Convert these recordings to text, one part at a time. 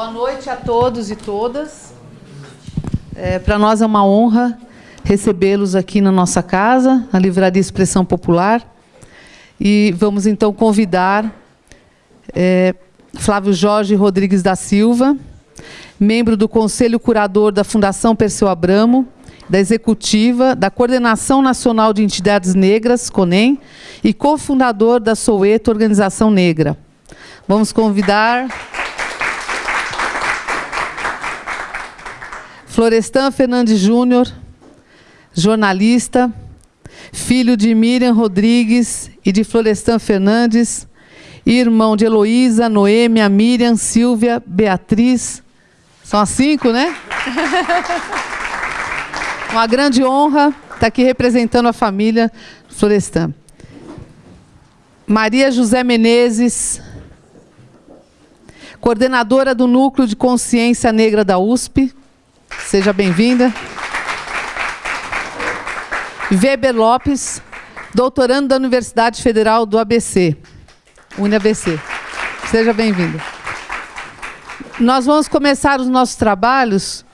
Boa noite a todos e todas. É, Para nós é uma honra recebê-los aqui na nossa casa, na Livraria Expressão Popular. E vamos então convidar é, Flávio Jorge Rodrigues da Silva, membro do Conselho Curador da Fundação Perseu Abramo, da Executiva, da Coordenação Nacional de Entidades Negras, CONEM, e cofundador da Soueto Organização Negra. Vamos convidar... Florestan Fernandes Júnior, jornalista, filho de Miriam Rodrigues e de Florestan Fernandes, irmão de Heloísa, Noêmia, Miriam, Silvia, Beatriz. São as cinco, né? Uma grande honra estar aqui representando a família Florestan. Maria José Menezes, coordenadora do Núcleo de Consciência Negra da USP. Seja bem-vinda. Weber Lopes, doutorando da Universidade Federal do ABC, UniABC. Seja bem-vindo. Nós vamos começar os nossos trabalhos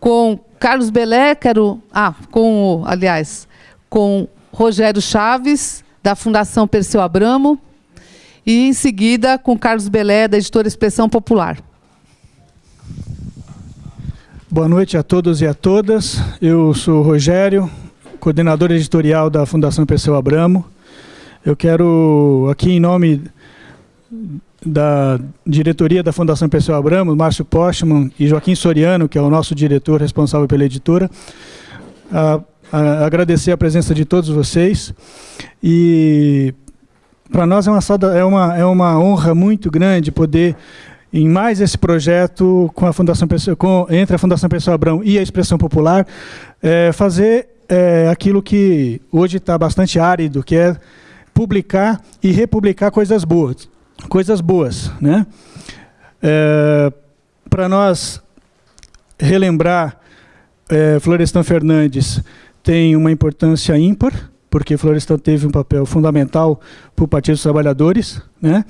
com Carlos Belé, quero, ah, com, aliás, com Rogério Chaves, da Fundação Perseu Abramo, e em seguida com Carlos Belé, da editora Expressão Popular. Boa noite a todos e a todas. Eu sou o Rogério, coordenador editorial da Fundação Perseu Abramo. Eu quero, aqui em nome da diretoria da Fundação Perseu Abramo, Márcio Postman e Joaquim Soriano, que é o nosso diretor responsável pela editora, a, a, agradecer a presença de todos vocês. E para nós é uma, é, uma, é uma honra muito grande poder em mais esse projeto com a Fundação com, entre a Fundação Pessoa Abrão e a Expressão Popular, é, fazer é, aquilo que hoje está bastante árido, que é publicar e republicar coisas boas. Coisas boas. Né? É, Para nós relembrar, é, Florestan Fernandes tem uma importância ímpar, porque Florestan teve um papel fundamental para o Partido dos Trabalhadores, né?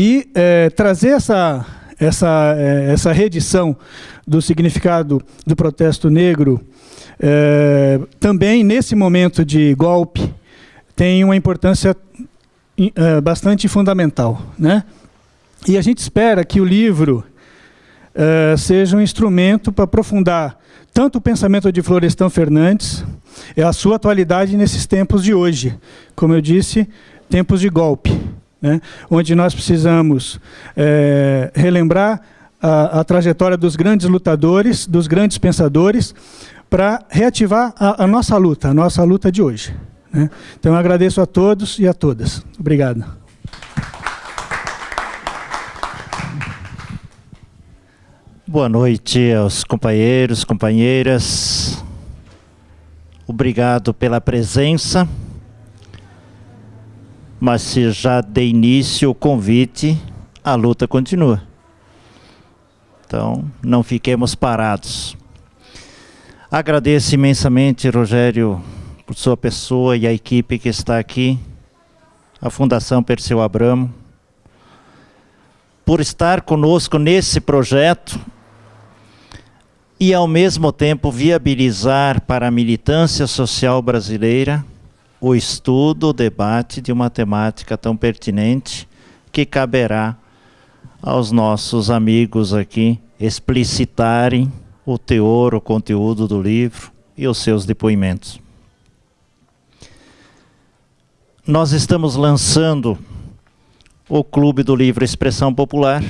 E é, trazer essa, essa, é, essa reedição do significado do protesto negro, é, também nesse momento de golpe, tem uma importância é, bastante fundamental. Né? E a gente espera que o livro é, seja um instrumento para aprofundar tanto o pensamento de Florestan Fernandes, a sua atualidade nesses tempos de hoje. Como eu disse, tempos de golpe né, onde nós precisamos é, relembrar a, a, trajetória dos grandes lutadores, dos grandes pensadores, para reativar a, a, nossa luta, a nossa luta de hoje. Né? Então, eu agradeço a todos e a todas. Obrigado. Boa noite aos companheiros, companheiras. Obrigado pela presença mas se já de início o convite, a luta continua. Então, não fiquemos parados. Agradeço imensamente, Rogério, por sua pessoa e a equipe que está aqui, a Fundação Perseu Abramo, por estar conosco nesse projeto e, ao mesmo tempo, viabilizar para a militância social brasileira o estudo, o debate de uma temática tão pertinente que caberá aos nossos amigos aqui explicitarem o teor, o conteúdo do livro e os seus depoimentos. Nós estamos lançando o Clube do Livro Expressão Popular,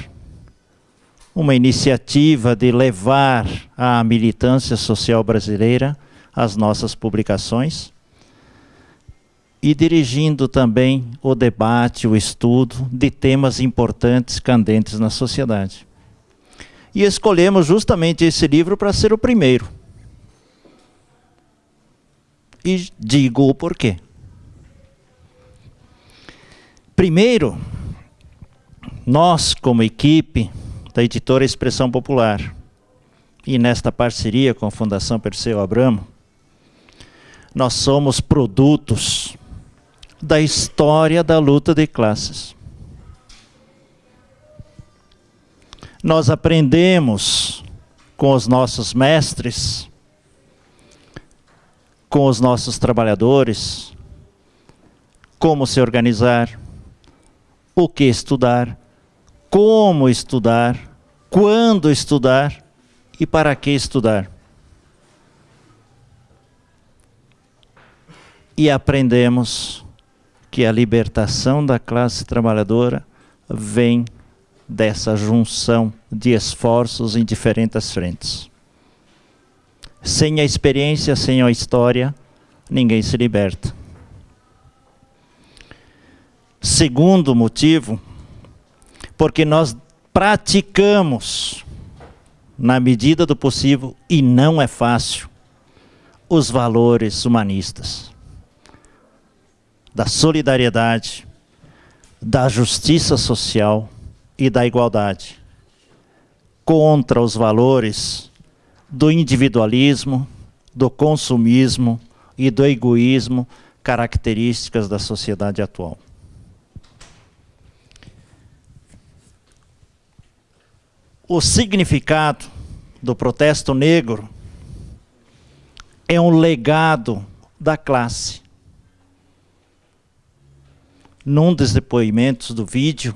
uma iniciativa de levar à militância social brasileira as nossas publicações e dirigindo também o debate, o estudo de temas importantes, candentes na sociedade. E escolhemos justamente esse livro para ser o primeiro. E digo o porquê. Primeiro, nós, como equipe da editora Expressão Popular, e nesta parceria com a Fundação Perseu Abramo, nós somos produtos da história da luta de classes. nós aprendemos com os nossos mestres, com os nossos trabalhadores, como se organizar, o que estudar, como estudar, quando estudar e para que estudar. E aprendemos que a libertação da classe trabalhadora vem dessa junção de esforços em diferentes frentes. Sem a experiência, sem a história, ninguém se liberta. Segundo motivo, porque nós praticamos, na medida do possível, e não é fácil, os valores humanistas da solidariedade, da justiça social e da igualdade, contra os valores do individualismo, do consumismo e do egoísmo características da sociedade atual. O significado do protesto negro é um legado da classe. Num dos depoimentos do vídeo,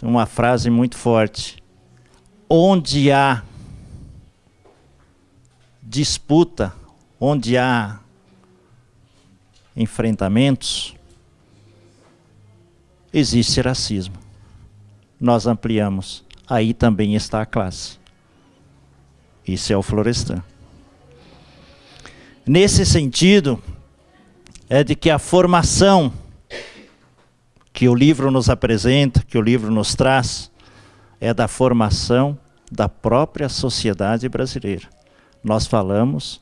uma frase muito forte. Onde há disputa, onde há enfrentamentos, existe racismo. Nós ampliamos. Aí também está a classe. Isso é o Florestan. Nesse sentido, é de que a formação que o livro nos apresenta, que o livro nos traz, é da formação da própria sociedade brasileira. Nós falamos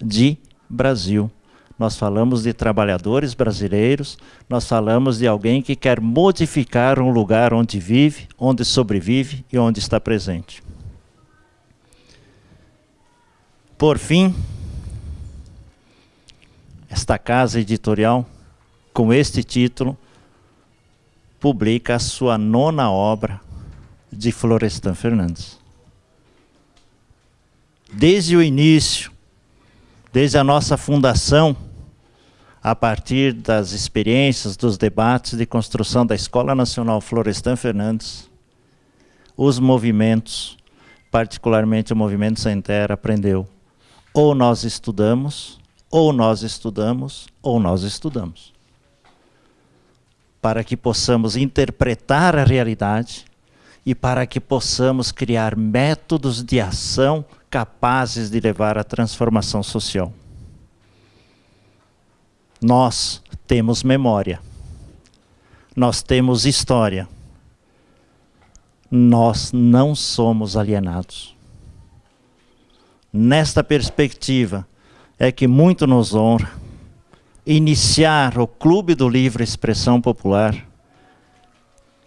de Brasil. Nós falamos de trabalhadores brasileiros, nós falamos de alguém que quer modificar um lugar onde vive, onde sobrevive e onde está presente. Por fim, esta casa editorial, com este título, publica a sua nona obra de Florestan Fernandes. Desde o início, desde a nossa fundação, a partir das experiências, dos debates de construção da Escola Nacional Florestan Fernandes, os movimentos, particularmente o movimento Sem Terra, aprendeu ou nós estudamos, ou nós estudamos, ou nós estudamos. Para que possamos interpretar a realidade e para que possamos criar métodos de ação capazes de levar à transformação social. Nós temos memória. Nós temos história. Nós não somos alienados. Nesta perspectiva é que muito nos honra iniciar o Clube do Livre Expressão Popular,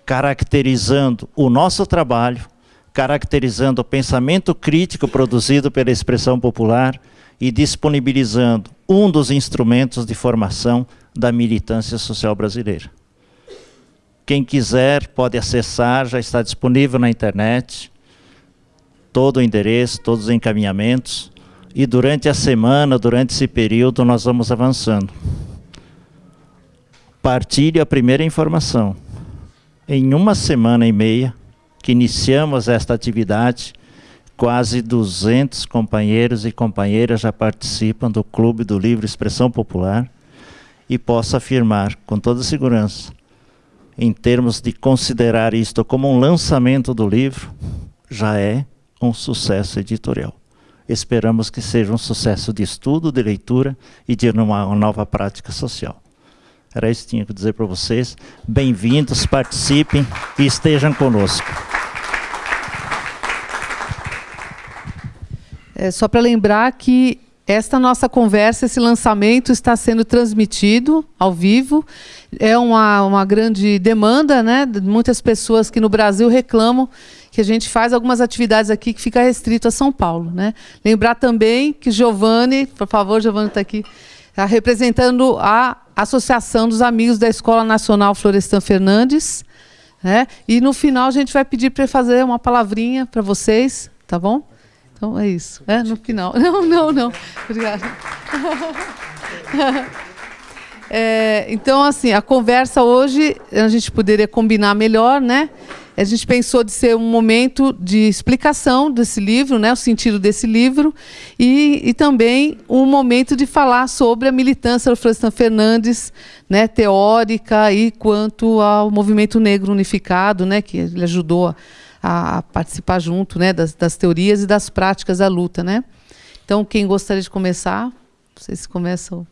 caracterizando o nosso trabalho, caracterizando o pensamento crítico produzido pela expressão popular e disponibilizando um dos instrumentos de formação da militância social brasileira. Quem quiser pode acessar, já está disponível na internet, todo o endereço, todos os encaminhamentos, e durante a semana, durante esse período, nós vamos avançando. Partilhe a primeira informação. Em uma semana e meia que iniciamos esta atividade, Quase 200 companheiros e companheiras já participam do Clube do Livre Expressão Popular e posso afirmar com toda segurança, em termos de considerar isto como um lançamento do livro, já é um sucesso editorial. Esperamos que seja um sucesso de estudo, de leitura e de uma nova prática social. Era isso que tinha que dizer para vocês. Bem-vindos, participem e estejam conosco. É, só para lembrar que esta nossa conversa, esse lançamento está sendo transmitido ao vivo. É uma, uma grande demanda, né? Muitas pessoas que no Brasil reclamam que a gente faz algumas atividades aqui que fica restrito a São Paulo, né? Lembrar também que Giovanni, por favor, Giovanni está aqui, está representando a Associação dos Amigos da Escola Nacional Florestan Fernandes, Né? E no final a gente vai pedir para fazer uma palavrinha para vocês, tá bom? Então é isso. É, no final. Não, não, não. Obrigada. É, então, assim, a conversa hoje a gente poderia combinar melhor, né? A gente pensou de ser um momento de explicação desse livro, né, o sentido desse livro, e, e também um momento de falar sobre a militância do Florestan Fernandes, né, teórica e quanto ao movimento negro unificado, né, que ele ajudou a, a participar junto, né, das, das, teorias e das práticas da luta, né. Então, quem gostaria de começar? Vocês começam.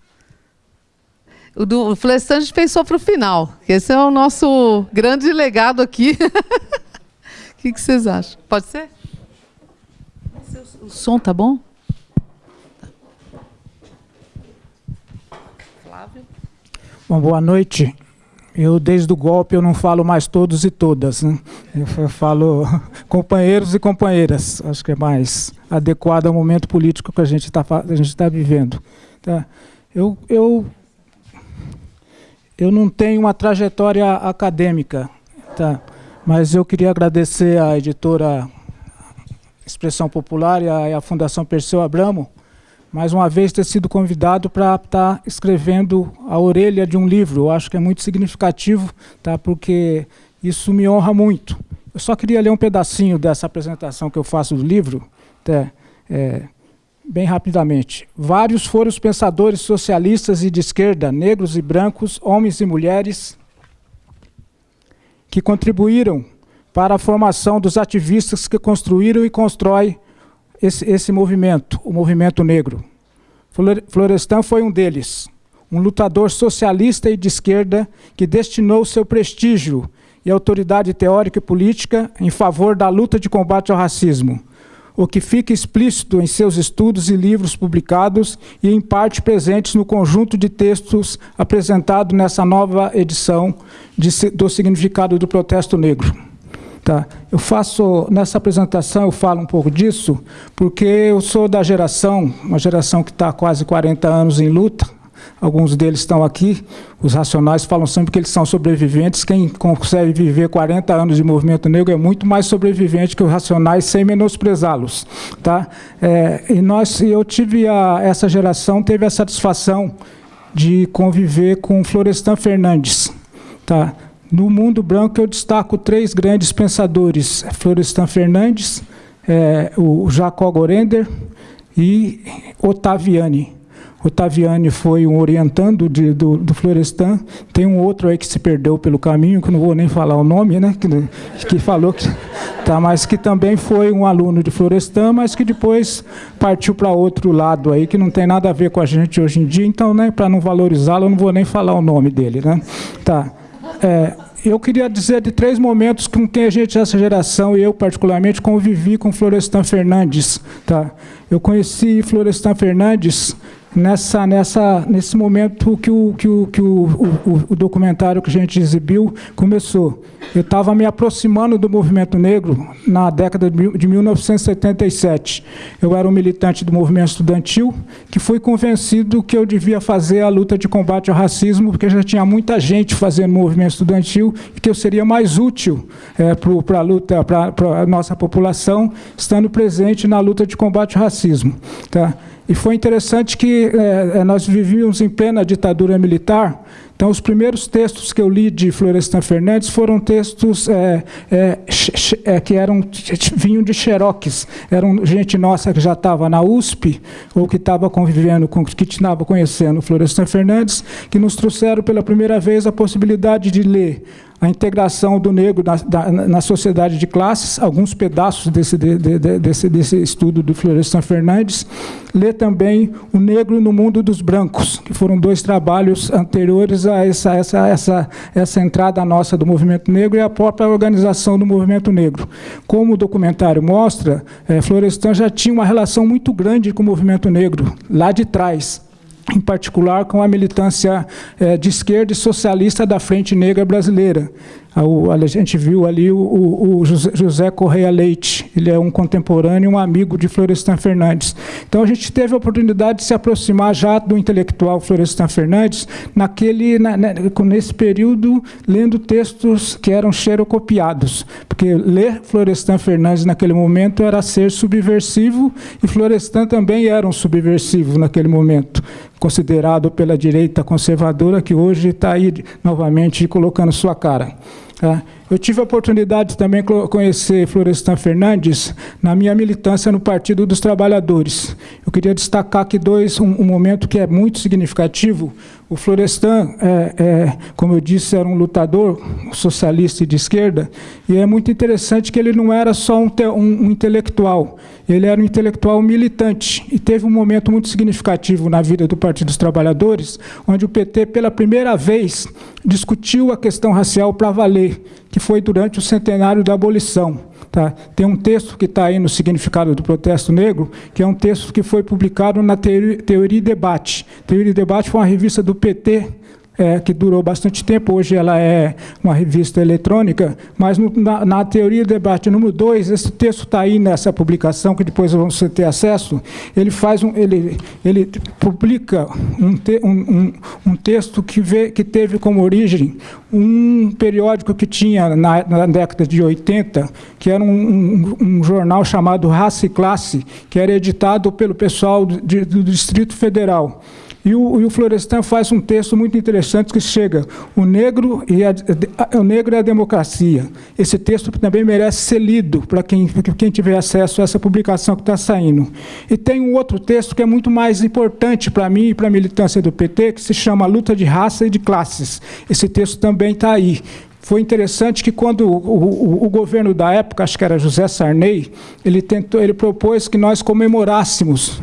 O do o Florestan a gente pensou para o final. Esse é o nosso grande legado aqui. O que, que, vocês acham? Pode ser? O som tá bom? Flávio? Bom, boa noite. Eu, desde o golpe, eu não falo mais todos e todas. Né? Eu falo companheiros e companheiras. Acho que é mais adequado ao momento político que a gente está tá vivendo. Tá? Eu, eu eu não tenho uma trajetória acadêmica, tá? mas eu queria agradecer à editora Expressão Popular e à, Fundação Perseu Abramo, mais uma vez ter sido convidado para estar tá escrevendo a orelha de um livro. Eu acho que é muito significativo, tá? porque isso me honra muito. Eu só queria ler um pedacinho dessa apresentação que eu faço do livro. Tá? É, bem rapidamente. Vários foram os pensadores socialistas e de esquerda, negros e brancos, homens e mulheres, que contribuíram para a formação dos ativistas que construíram e constroem esse, esse movimento, o movimento negro. Florestan foi um deles, um lutador socialista e de esquerda que destinou seu prestígio e autoridade teórica e política em favor da luta de combate ao racismo, o que fica explícito em seus estudos e livros publicados e, em parte, presentes no conjunto de textos apresentado nessa nova edição de, do significado do protesto negro. Tá. Eu faço, nessa apresentação, eu falo um pouco disso, porque eu sou da geração, uma geração que está quase 40 anos em luta, alguns deles estão aqui, os racionais falam sempre que eles são sobreviventes, quem consegue viver 40 anos de movimento negro é muito mais sobrevivente que os racionais, sem menosprezá-los. Tá? É, e nós, eu tive, a, essa geração teve a satisfação de conviver com Florestan Fernandes. Tá? No mundo branco eu destaco três grandes pensadores, Florestan Fernandes, é, o Jacó Gorender e Ottaviani. Otaviani foi um orientando de, do, do, Florestan. Tem um outro aí que se perdeu pelo caminho, que não vou nem falar o nome, né? Que, que falou que. Tá, mas que também foi um aluno de Florestan, mas que depois partiu para outro lado aí, que não tem nada a ver com a gente hoje em dia. Então, né, para não valorizá-lo, eu não vou nem falar o nome dele. Né? Tá. É, eu queria dizer de três momentos com quem a gente, essa geração, e eu particularmente, convivi com Florestan Fernandes. Tá? Eu conheci Florestan Fernandes nessa, nessa, nesse momento que, o, que, o, que o, o, o documentário que a gente exibiu começou. Eu estava me aproximando do movimento negro na década de 1977. Eu era um militante do movimento estudantil que fui convencido que eu devia fazer a luta de combate ao racismo, porque já tinha muita gente fazendo movimento estudantil e que eu seria mais útil é, para a luta, para a nossa população, estando presente na luta de combate ao racismo. Tá? E foi interessante que é, é, nós vivíamos em plena ditadura militar, então os primeiros textos que eu li de Florestan Fernandes foram textos é, é, é, que eram vinham de xerox, eram gente nossa que já estava na USP, ou que estava convivendo, com, que estava conhecendo Florestan Fernandes, que nos trouxeram pela primeira vez a possibilidade de ler a integração do negro na, da, na sociedade de classes, alguns pedaços desse, de, de, desse, desse estudo do Florestan Fernandes, lê também O Negro no Mundo dos Brancos, que foram dois trabalhos anteriores a essa, essa, essa, essa entrada nossa do movimento negro e a própria organização do movimento negro. Como o documentário mostra, é, Florestan já tinha uma relação muito grande com o movimento negro, lá de trás, em particular com a militância é, de esquerda e socialista da Frente Negra Brasileira. A gente viu ali o, o José Correia Leite, ele é um contemporâneo, um amigo de Florestan Fernandes. Então a gente teve a oportunidade de se aproximar já do intelectual Florestan Fernandes naquele, na, nesse período, lendo textos que eram xerocopiados, porque ler Florestan Fernandes naquele momento era ser subversivo e Florestan também era um subversivo naquele momento considerado pela direita conservadora, que hoje está aí novamente colocando sua cara. Tá? Eu tive a oportunidade também de conhecer Florestan Fernandes na minha militância no Partido dos Trabalhadores. Eu queria destacar aqui dois, um, um momento que é muito significativo. O Florestan, é, é, como eu disse, era um lutador socialista e de esquerda, e é muito interessante que ele não era só um, um, um intelectual, ele era um intelectual militante, e teve um momento muito significativo na vida do Partido dos Trabalhadores, onde o PT, pela primeira vez, discutiu a questão racial para valer, que foi durante o centenário da abolição. Tá? Tem um texto que está aí no Significado do Protesto Negro, que é um texto que foi publicado na Teoria, e Debate. Teoria e Debate foi uma revista do PT é, que durou bastante tempo, hoje ela é uma revista eletrônica, mas no, na, na, teoria do debate número 2, esse texto está aí nessa publicação, que depois vamos ter acesso, ele faz um, ele, ele publica um, te, um, um, um texto que, vê, que teve como origem um periódico que tinha na, na década de 80, que era um, um, jornal chamado Raça e Classe, que era editado pelo pessoal do, do Distrito Federal. E o, e o Florestan faz um texto muito interessante que chega, o negro, e a, o negro é a democracia. Esse texto também merece ser lido para quem, quem tiver acesso a essa publicação que está saindo. E tem um outro texto que é muito mais importante para mim e para a militância do PT, que se chama Luta de Raça e de Classes. Esse texto também está aí. Foi interessante que quando o, o, o, governo da época, acho que era José Sarney, ele, tentou, ele propôs que nós comemorássemos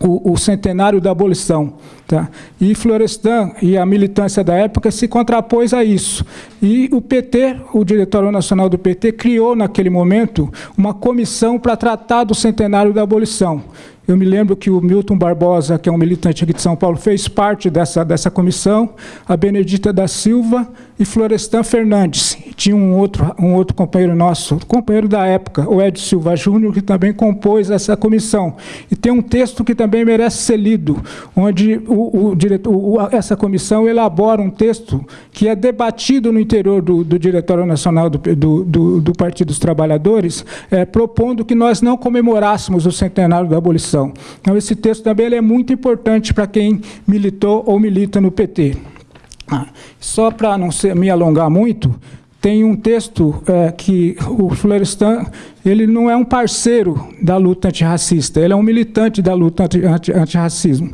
o, o, centenário da abolição. Tá? E Florestan e a militância da época se contrapôs a isso. E o PT, o Diretório Nacional do PT, criou naquele momento uma comissão para tratar do centenário da abolição. Eu me lembro que o Milton Barbosa, que é um militante aqui de São Paulo, fez parte dessa, dessa comissão, a Benedita da Silva e Florestan Fernandes. Tinha um outro, um outro companheiro nosso, companheiro da época, o Ed Silva Júnior, que também compôs essa comissão. E tem um texto que também merece ser lido, onde o, o diretor, o, essa comissão elabora um texto que é debatido no interior do, do Diretório Nacional do, do, do Partido dos Trabalhadores, é, propondo que nós não comemorássemos o centenário da abolição então, esse texto também é muito importante para quem militou ou milita no PT. Ah, só para não ser, me alongar muito, tem um texto é, que o Florestan ele não é um parceiro da luta antirracista, ele é um militante da luta antirracismo.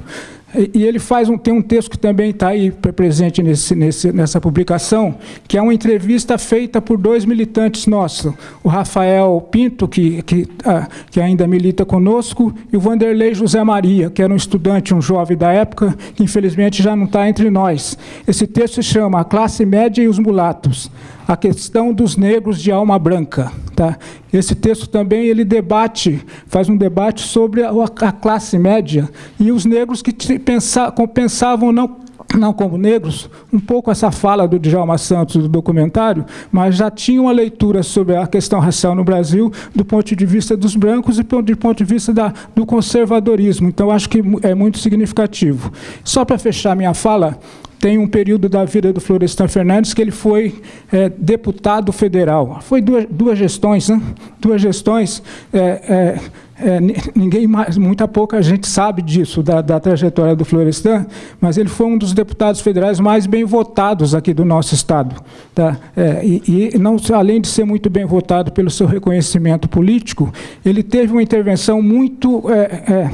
E ele faz um, tem um texto que também está aí presente nesse, nesse, nessa publicação, que é uma entrevista feita por dois militantes nossos, o Rafael Pinto, que, que, ah, que ainda milita conosco, e o Vanderlei José Maria, que era um estudante, um jovem da época, que infelizmente já não está entre nós. Esse texto se chama A Classe Média e os Mulatos a questão dos negros de alma branca. Tá? Esse texto também ele debate, faz um debate sobre a, a classe média e os negros que pensa, pensavam não não como negros, um pouco essa fala do Djalma Santos do documentário, mas já tinha uma leitura sobre a questão racial no Brasil do ponto de vista dos brancos e do ponto de vista da, do conservadorismo. Então, acho que é muito significativo. Só para fechar minha fala, tem um período da vida do Florestan Fernandes que ele foi é, deputado federal. Foi duas, duas gestões, né? duas gestões. É, é, é ninguém mais, muita pouca gente sabe disso, da, da, trajetória do Florestan, mas ele foi um dos deputados federais mais bem votados aqui do nosso Estado. Tá? É, e, e não, além de ser muito bem votado pelo seu reconhecimento político, ele teve uma intervenção muito é,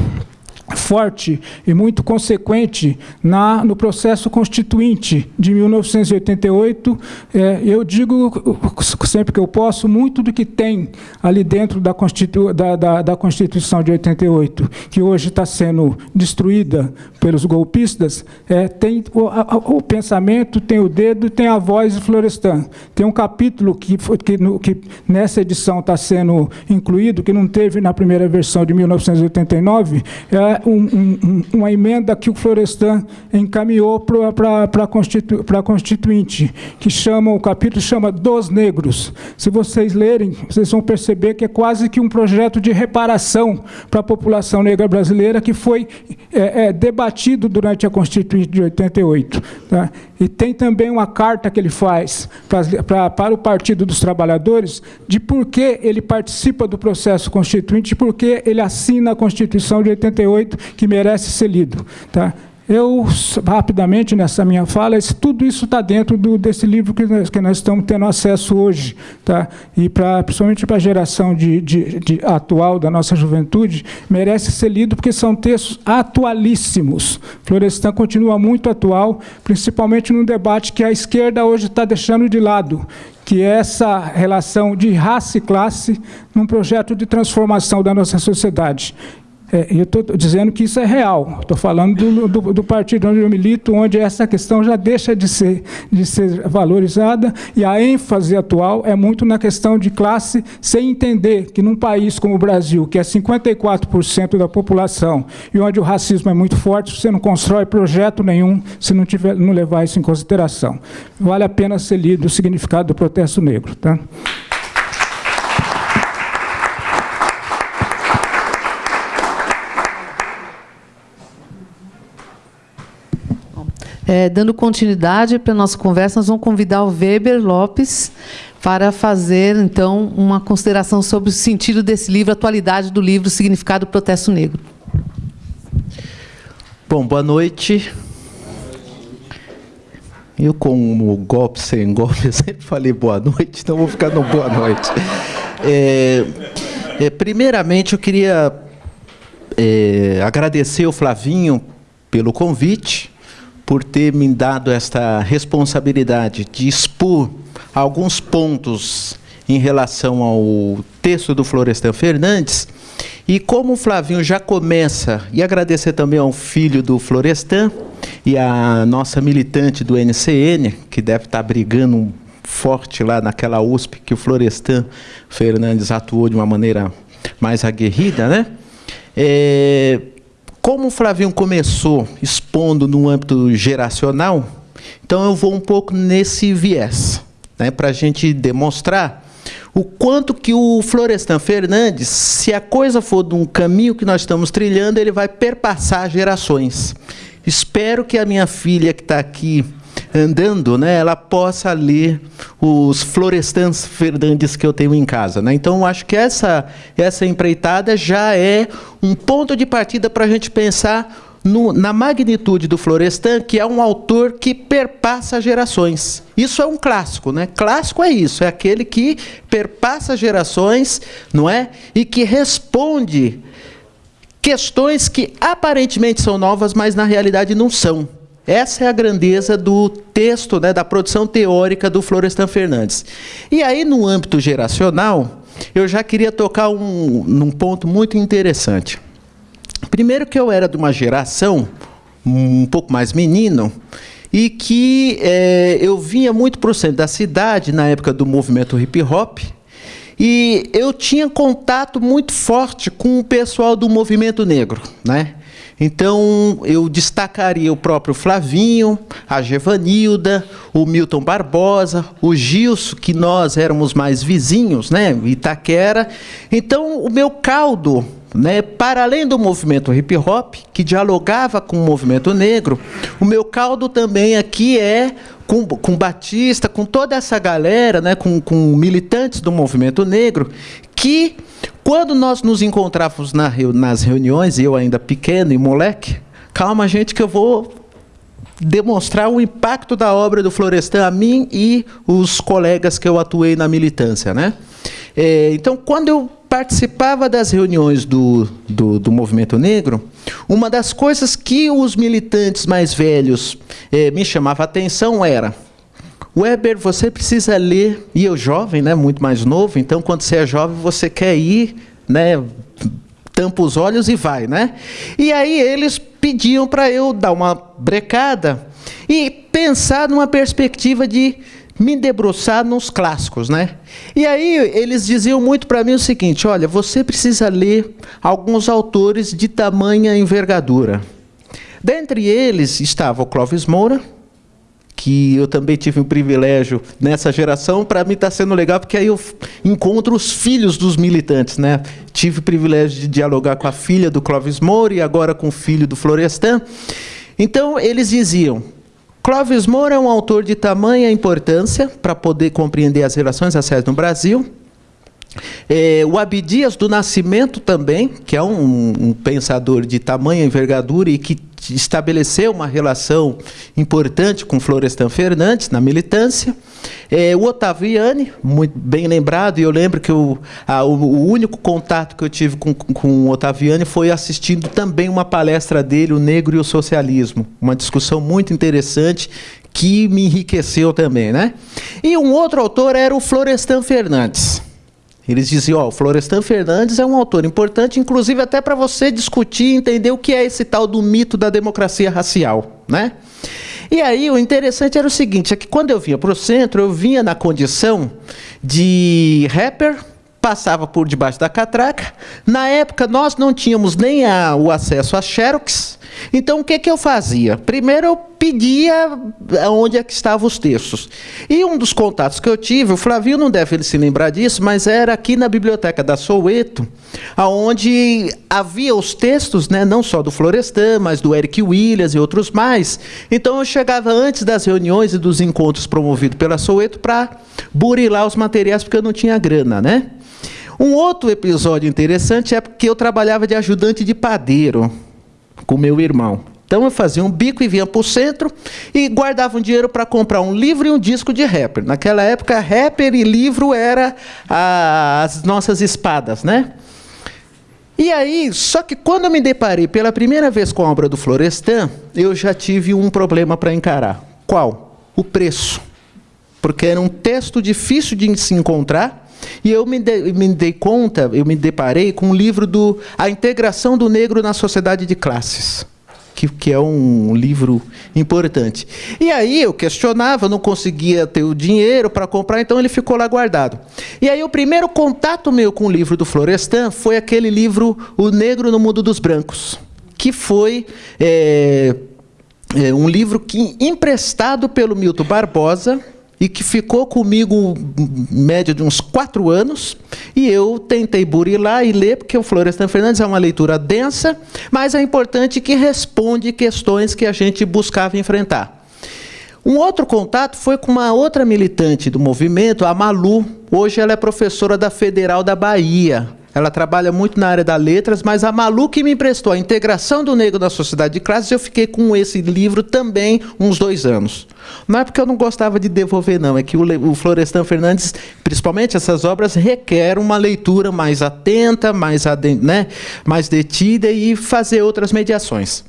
forte e muito consequente na, no processo constituinte de 1988. É, eu digo, sempre que eu posso, muito do que tem ali dentro da, Constitu, da, da, da Constituição de 88, que hoje está sendo destruída pelos golpistas, é, tem o, a, o, pensamento, tem o dedo, tem a voz de Florestan. Tem um capítulo que, que, no, que nessa edição está sendo incluído, que não teve na primeira versão de 1989, é, um, um, uma emenda que o Florestan encaminhou para a Constitu, Constituinte, que chama, o capítulo chama Dos Negros. Se vocês lerem, vocês vão perceber que é quase que um projeto de reparação para a população negra brasileira que foi é, é, debatido durante a Constituinte de 88. Tá? E tem também uma carta que ele faz pra, pra, para o Partido dos Trabalhadores de por que ele participa do processo constituinte, por que ele assina a Constituição de 88, que merece ser lido. Tá? Eu, rapidamente, nessa minha fala, tudo isso está dentro do, desse livro que nós, que nós, estamos tendo acesso hoje. Tá? E, pra, principalmente para a geração de, de, de, atual da nossa juventude, merece ser lido porque são textos atualíssimos. Florestan continua muito atual, principalmente no debate que a esquerda hoje está deixando de lado, que é essa relação de raça e classe num projeto de transformação da nossa sociedade. É, eu estou dizendo que isso é real. Estou falando do, do, do, partido onde eu milito, onde essa questão já deixa de ser, de ser valorizada, e a ênfase atual é muito na questão de classe, sem entender que num país como o Brasil, que é 54% da população, e onde o racismo é muito forte, você não constrói projeto nenhum se não, tiver, não levar isso em consideração. Vale a pena ser lido o significado do protesto negro. Tá? É, dando continuidade para a nossa conversa, nós vamos convidar o Weber Lopes para fazer, então, uma consideração sobre o sentido desse livro, a atualidade do livro, o significado do protesto negro. Bom, boa noite. Eu, como golpe sem golpe, sempre falei boa noite, então vou ficar no boa noite. É, é, primeiramente, eu queria é, agradecer o Flavinho pelo convite por ter me dado esta responsabilidade de expor alguns pontos em relação ao texto do Florestan Fernandes. E como o Flavinho já começa, e agradecer também ao filho do Florestan e a nossa militante do NCN, que deve estar brigando forte lá naquela USP que o Florestan Fernandes atuou de uma maneira mais aguerrida, né? É, como o Flavinho começou expondo no âmbito geracional, então eu vou um pouco nesse viés, né, para a gente demonstrar o quanto que o Florestan Fernandes, se a coisa for de um caminho que nós estamos trilhando, ele vai perpassar gerações. Espero que a minha filha que está aqui andando, né, ela possa ler os Florestans Fernandes que eu tenho em casa. Né? Então, acho que essa, essa empreitada já é um ponto de partida para a gente pensar no, na magnitude do Florestan, que é um autor que perpassa gerações. Isso é um clássico, né? Clássico é isso, é aquele que perpassa gerações, não é? E que responde questões que aparentemente são novas, mas na realidade não são. Essa é a grandeza do texto, né, da produção teórica do Florestan Fernandes. E aí, no âmbito geracional, eu já queria tocar um, num ponto muito interessante. Primeiro que eu era de uma geração um pouco mais menino, e que é, eu vinha muito para o centro da cidade, na época do movimento hip hop, e eu tinha contato muito forte com o pessoal do movimento negro, né? Então, eu destacaria o próprio Flavinho, a Gevanilda, o Milton Barbosa, o Gilson, que nós éramos mais vizinhos, né, Itaquera. Então, o meu caldo, né, para além do movimento hip hop, que dialogava com o movimento negro, o meu caldo também aqui é com, com Batista, com toda essa galera, né, com, com militantes do movimento negro, que quando nós nos encontrávamos na, nas reuniões, eu ainda pequeno e moleque, calma, gente, que eu vou demonstrar o impacto da obra do Florestan a mim e os colegas que eu atuei na militância. Né? É, então, quando eu participava das reuniões do, do, do, movimento negro, uma das coisas que os militantes mais velhos é, me chamava a atenção era Weber, você precisa ler, e eu jovem, né, muito mais novo, então quando você é jovem você quer ir, né, tampa os olhos e vai, né? E aí eles pediam para eu dar uma brecada e pensar numa perspectiva de me debruçar nos clássicos, né? E aí eles diziam muito para mim o seguinte: olha, você precisa ler alguns autores de tamanha envergadura. Dentre eles estava o Clóvis Moura, que eu também tive um privilégio nessa geração, para mim está sendo legal, porque aí eu encontro os filhos dos militantes. Né? Tive o privilégio de dialogar com a filha do Clóvis Moura e agora com o filho do Florestan. Então, eles diziam, Clóvis Moura é um autor de tamanha importância para poder compreender as relações raciais no Brasil, é, o Abdias do Nascimento também, que é um, um, pensador de tamanha envergadura e que estabeleceu uma relação importante com Florestan Fernandes na militância. É, o Otaviani, muito bem lembrado, e eu lembro que o, a, o, o, único contato que eu tive com, com o Otaviani foi assistindo também uma palestra dele, O Negro e o Socialismo. Uma discussão muito interessante que me enriqueceu também. Né? E um outro autor era o Florestan Fernandes. Eles diziam, ó, o Florestan Fernandes é um autor importante, inclusive até para você discutir e entender o que é esse tal do mito da democracia racial, né? E aí o interessante era o seguinte, é que quando eu vinha para o centro, eu vinha na condição de rapper, passava por debaixo da catraca. Na época nós não tínhamos nem a, o acesso a Xerox, então, o que, que eu fazia? Primeiro, eu pedia onde é que estavam os textos. E um dos contatos que eu tive, o Flavio não deve se lembrar disso, mas era aqui na biblioteca da Soueto, onde havia os textos, né, não só do Florestan, mas do Eric Williams e outros mais. Então, eu chegava antes das reuniões e dos encontros promovidos pela Soueto para burilar os materiais, porque eu não tinha grana, né? Um outro episódio interessante é porque eu trabalhava de ajudante de padeiro com meu irmão. Então eu fazia um bico e vinha para o centro e guardava um dinheiro para comprar um livro e um disco de rapper. Naquela época, rapper e livro era as nossas espadas, né? E aí, só que quando eu me deparei pela primeira vez com a obra do Florestan, eu já tive um problema para encarar. Qual? O preço. Porque era um texto difícil de se encontrar e eu me, de, me dei conta, eu me deparei com um livro do A Integração do Negro na Sociedade de Classes. Que, que, é um livro importante. E aí eu questionava, não conseguia ter o dinheiro para comprar, então ele ficou lá guardado. E aí o primeiro contato meu com o livro do Florestan foi aquele livro O Negro no Mundo dos Brancos, que foi é, é, um livro que emprestado pelo Milton Barbosa, e que ficou comigo média de uns quatro anos, e eu tentei burilar e ler, porque o Florestan Fernandes é uma leitura densa, mas é importante que responde questões que a gente buscava enfrentar. Um outro contato foi com uma outra militante do movimento, a Malu. Hoje ela é professora da Federal da Bahia. Ela trabalha muito na área das letras, mas a Malu que me emprestou a integração do negro na sociedade de classes, eu fiquei com esse livro também uns dois anos. Não é porque eu não gostava de devolver, não. É que o, Florestan Fernandes, principalmente essas obras, requer uma leitura mais atenta, mais, né, mais detida e fazer outras mediações.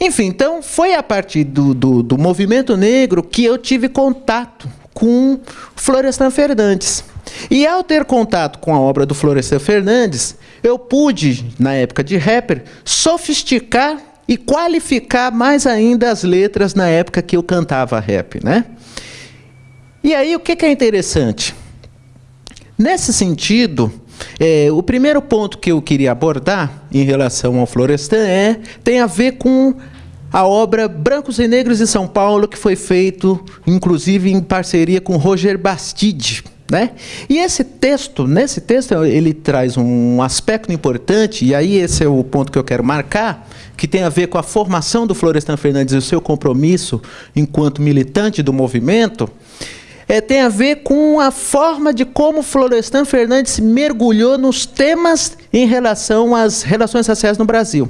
Enfim, então foi a partir do, do, do movimento negro que eu tive contato com Florestan Fernandes. E ao ter contato com a obra do Florestan Fernandes, eu pude, na época de rapper, sofisticar e qualificar mais ainda as letras na época que eu cantava rap, né? E aí o que é interessante? Nesse sentido, é, o primeiro ponto que eu queria abordar em relação ao Florestan é tem a ver com a obra Brancos e Negros em São Paulo, que foi feito, inclusive, em parceria com Roger Bastide. Né? E esse texto, nesse texto, ele traz um aspecto importante, e aí esse é o ponto que eu quero marcar, que tem a ver com a formação do Florestan Fernandes e o seu compromisso enquanto militante do movimento, é, tem a ver com a forma de como Florestan Fernandes mergulhou nos temas em relação às relações raciais no Brasil.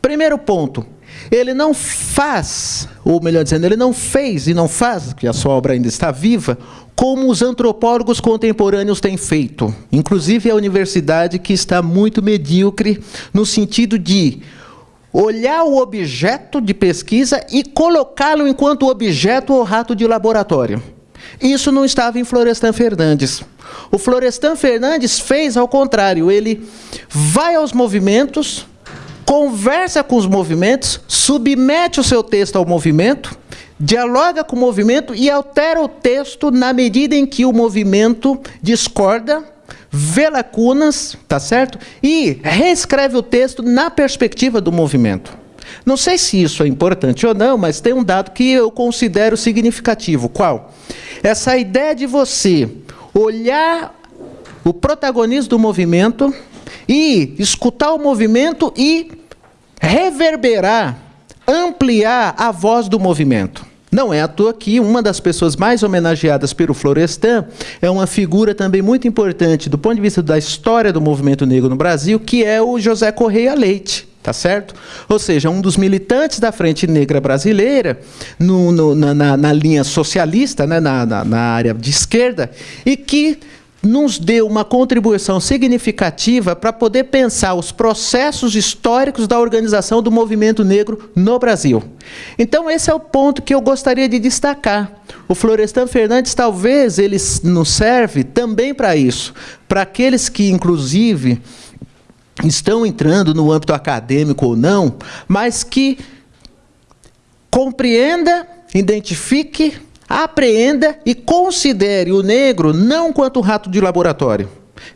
Primeiro ponto, ele não faz, ou melhor dizendo, ele não fez e não faz, que a sua obra ainda está viva, como os antropólogos contemporâneos têm feito. Inclusive a universidade que está muito medíocre no sentido de olhar o objeto de pesquisa e colocá-lo enquanto objeto ou rato de laboratório. Isso não estava em Florestan Fernandes. O Florestan Fernandes fez ao contrário, ele vai aos movimentos, conversa com os movimentos, submete o seu texto ao movimento, dialoga com o movimento e altera o texto na medida em que o movimento discorda, vê lacunas, tá certo? E reescreve o texto na perspectiva do movimento. Não sei se isso é importante ou não, mas tem um dado que eu considero significativo. Qual? Essa ideia de você olhar o protagonismo do movimento e escutar o movimento e reverberar, ampliar a voz do movimento. Não é à toa que uma das pessoas mais homenageadas pelo Florestan é uma figura também muito importante do ponto de vista da história do movimento negro no Brasil, que é o José Correia Leite. Tá certo? Ou seja, um dos militantes da Frente Negra Brasileira, no, no, na, na, linha socialista, né, na, na área de esquerda, e que nos deu uma contribuição significativa para poder pensar os processos históricos da organização do movimento negro no Brasil. Então esse é o ponto que eu gostaria de destacar. O Florestan Fernandes talvez ele nos serve também para isso, para aqueles que inclusive estão entrando no âmbito acadêmico ou não, mas que compreenda, identifique apreenda e considere o negro não quanto rato de laboratório.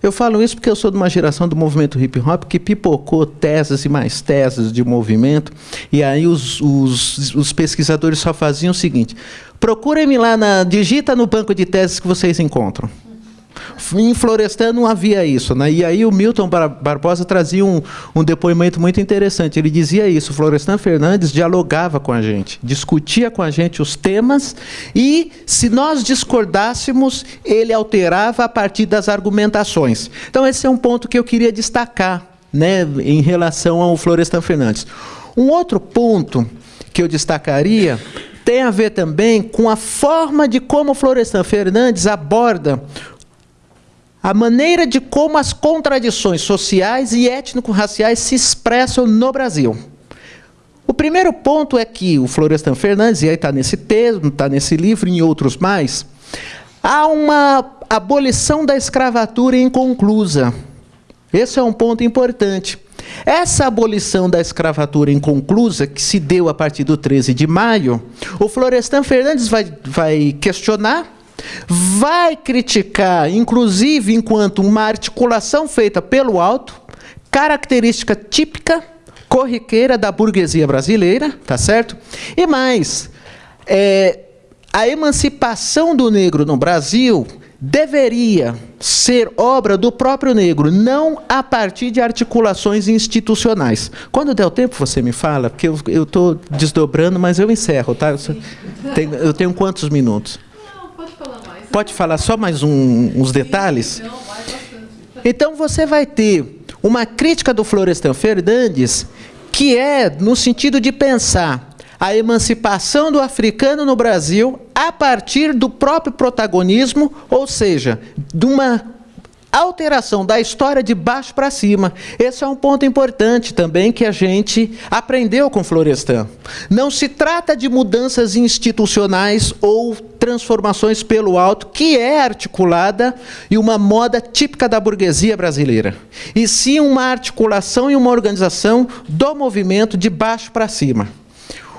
Eu falo isso porque eu sou de uma geração do movimento hip hop que pipocou teses e mais teses de movimento, e aí os, os, os pesquisadores só faziam o seguinte: procurem-me lá, na, digita no banco de teses que vocês encontram. Em Florestan não havia isso. Né? E aí o Milton Barbosa trazia um, um depoimento muito interessante. Ele dizia isso, Florestan Fernandes dialogava com a gente, discutia com a gente os temas e, se nós discordássemos, ele alterava a partir das argumentações. Então esse é um ponto que eu queria destacar né, em relação ao Florestan Fernandes. Um outro ponto que eu destacaria tem a ver também com a forma de como Florestan Fernandes aborda a maneira de como as contradições sociais e étnico-raciais se expressam no Brasil. O primeiro ponto é que o Florestan Fernandes, e aí está nesse texto, está nesse livro e em outros mais, há uma abolição da escravatura inconclusa. Esse é um ponto importante. Essa abolição da escravatura inconclusa, que se deu a partir do 13 de maio, o Florestan Fernandes vai, vai questionar vai criticar, inclusive enquanto uma articulação feita pelo alto, característica típica, corriqueira da burguesia brasileira, tá certo? E mais, é, a emancipação do negro no Brasil deveria ser obra do próprio negro, não a partir de articulações institucionais. Quando der o tempo, você me fala, porque eu estou desdobrando, mas eu encerro, tá? Eu tenho, eu tenho quantos minutos? Pode falar só mais um, uns detalhes? Então você vai ter uma crítica do Florestan Fernandes que é no sentido de pensar a emancipação do africano no Brasil a partir do próprio protagonismo, ou seja, de uma alteração da história de baixo para cima. Esse é um ponto importante também que a gente aprendeu com Florestan. Não se trata de mudanças institucionais ou transformações pelo alto, que é articulada e uma moda típica da burguesia brasileira. E sim uma articulação e uma organização do movimento de baixo para cima.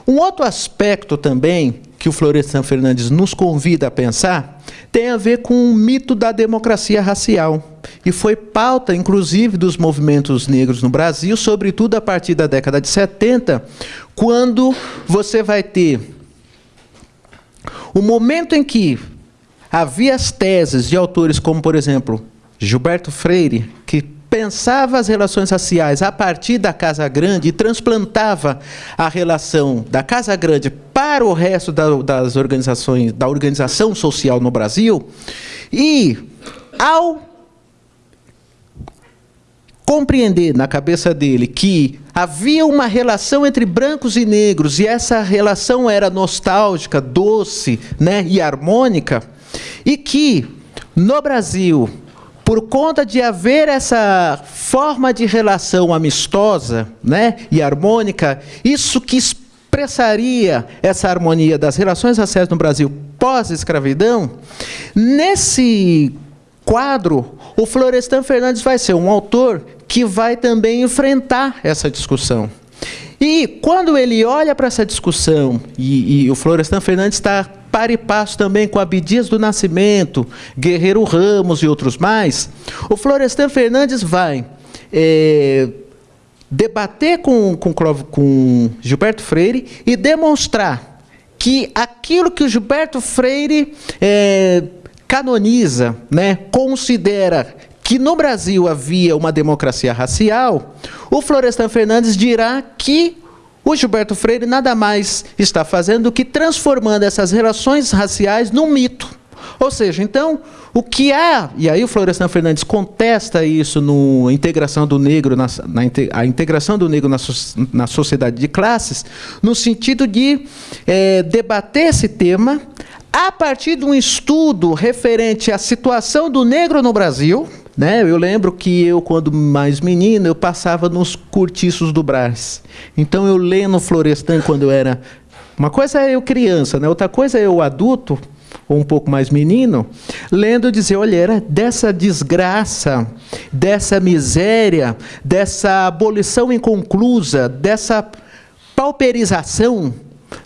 Um outro aspecto também que o Florestan Fernandes nos convida a pensar tem a ver com o mito da democracia racial. E foi pauta, inclusive, dos movimentos negros no Brasil, sobretudo a partir da década de 70, quando você vai ter o momento em que havia as teses de autores como, por exemplo, Gilberto Freire, que pensava as relações raciais a partir da Casa Grande e transplantava a relação da Casa Grande para o resto da, das organizações, da organização social no Brasil, e ao compreender na cabeça dele que havia uma relação entre brancos e negros e essa relação era nostálgica, doce, né, e harmônica, e que no Brasil por conta de haver essa forma de relação amistosa né, e harmônica, isso que expressaria essa harmonia das relações raciais no Brasil pós-escravidão, nesse quadro, o Florestan Fernandes vai ser um autor que vai também enfrentar essa discussão. E quando ele olha para essa discussão, e, e o Florestan Fernandes está para e passo também com Abdias do Nascimento, Guerreiro Ramos e outros mais, o Florestan Fernandes vai é, debater com, com, com Gilberto Freire e demonstrar que aquilo que o Gilberto Freire é, canoniza, né, considera que no Brasil havia uma democracia racial, o Florestan Fernandes dirá que o Gilberto Freire nada mais está fazendo do que transformando essas relações raciais num mito. Ou seja, então, o que há, e aí o Florestan Fernandes contesta isso no integração do negro, na, na a integração do negro na, na sociedade de classes, no sentido de é, debater esse tema a partir de um estudo referente à situação do negro no Brasil, né? Eu lembro que eu, quando mais menino, eu passava nos cortiços do Brás. Então eu lendo Florestan quando eu era. Uma coisa é eu criança, né? outra coisa é eu adulto, ou um pouco mais menino, lendo dizer, olha, era dessa desgraça, dessa miséria, dessa abolição inconclusa, dessa pauperização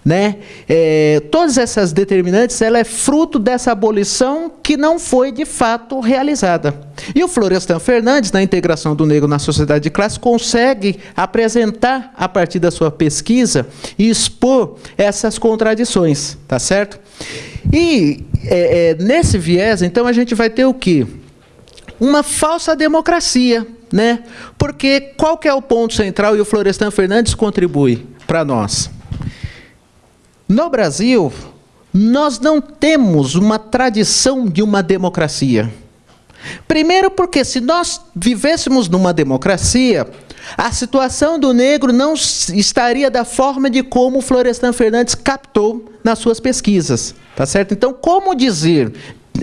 né? É, todas essas determinantes, ela é fruto dessa abolição que não foi de fato realizada. E o Florestan Fernandes, na integração do negro na sociedade de classe, consegue apresentar, a partir da sua pesquisa, e expor essas contradições, tá certo? E é, é, nesse viés, então, a gente vai ter o quê? Uma falsa democracia, né? Porque qual que é o ponto central e o Florestan Fernandes contribui para nós? No Brasil, nós não temos uma tradição de uma democracia. Primeiro, porque se nós vivêssemos numa democracia, a situação do negro não estaria da forma de como Florestan Fernandes captou nas suas pesquisas. Tá certo? Então, como dizer,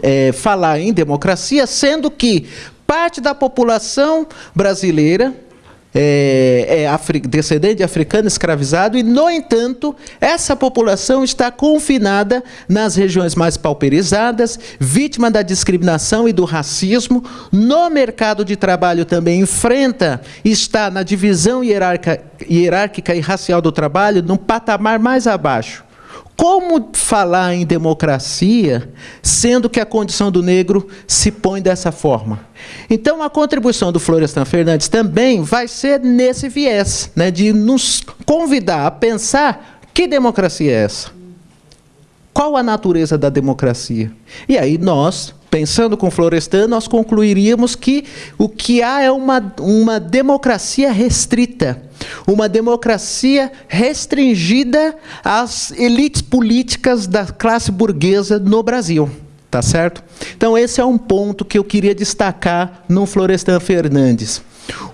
é, falar em democracia, sendo que parte da população brasileira é, é afri descendente de africano escravizado e, no entanto, essa população está confinada nas regiões mais pauperizadas, vítima da discriminação e do racismo, no mercado de trabalho também enfrenta, está na divisão hierárquica, hierárquica e racial do trabalho, num patamar mais abaixo. Como falar em democracia, sendo que a condição do negro se põe dessa forma? Então, a contribuição do Florestan Fernandes também vai ser nesse viés, né, de nos convidar a pensar que democracia é essa? Qual a natureza da democracia? E aí nós, pensando com Florestan, nós concluiríamos que o que há é uma, uma democracia restrita, uma democracia restringida às elites políticas da classe burguesa no Brasil. Tá certo? Então, esse é um ponto que eu queria destacar no Florestan Fernandes.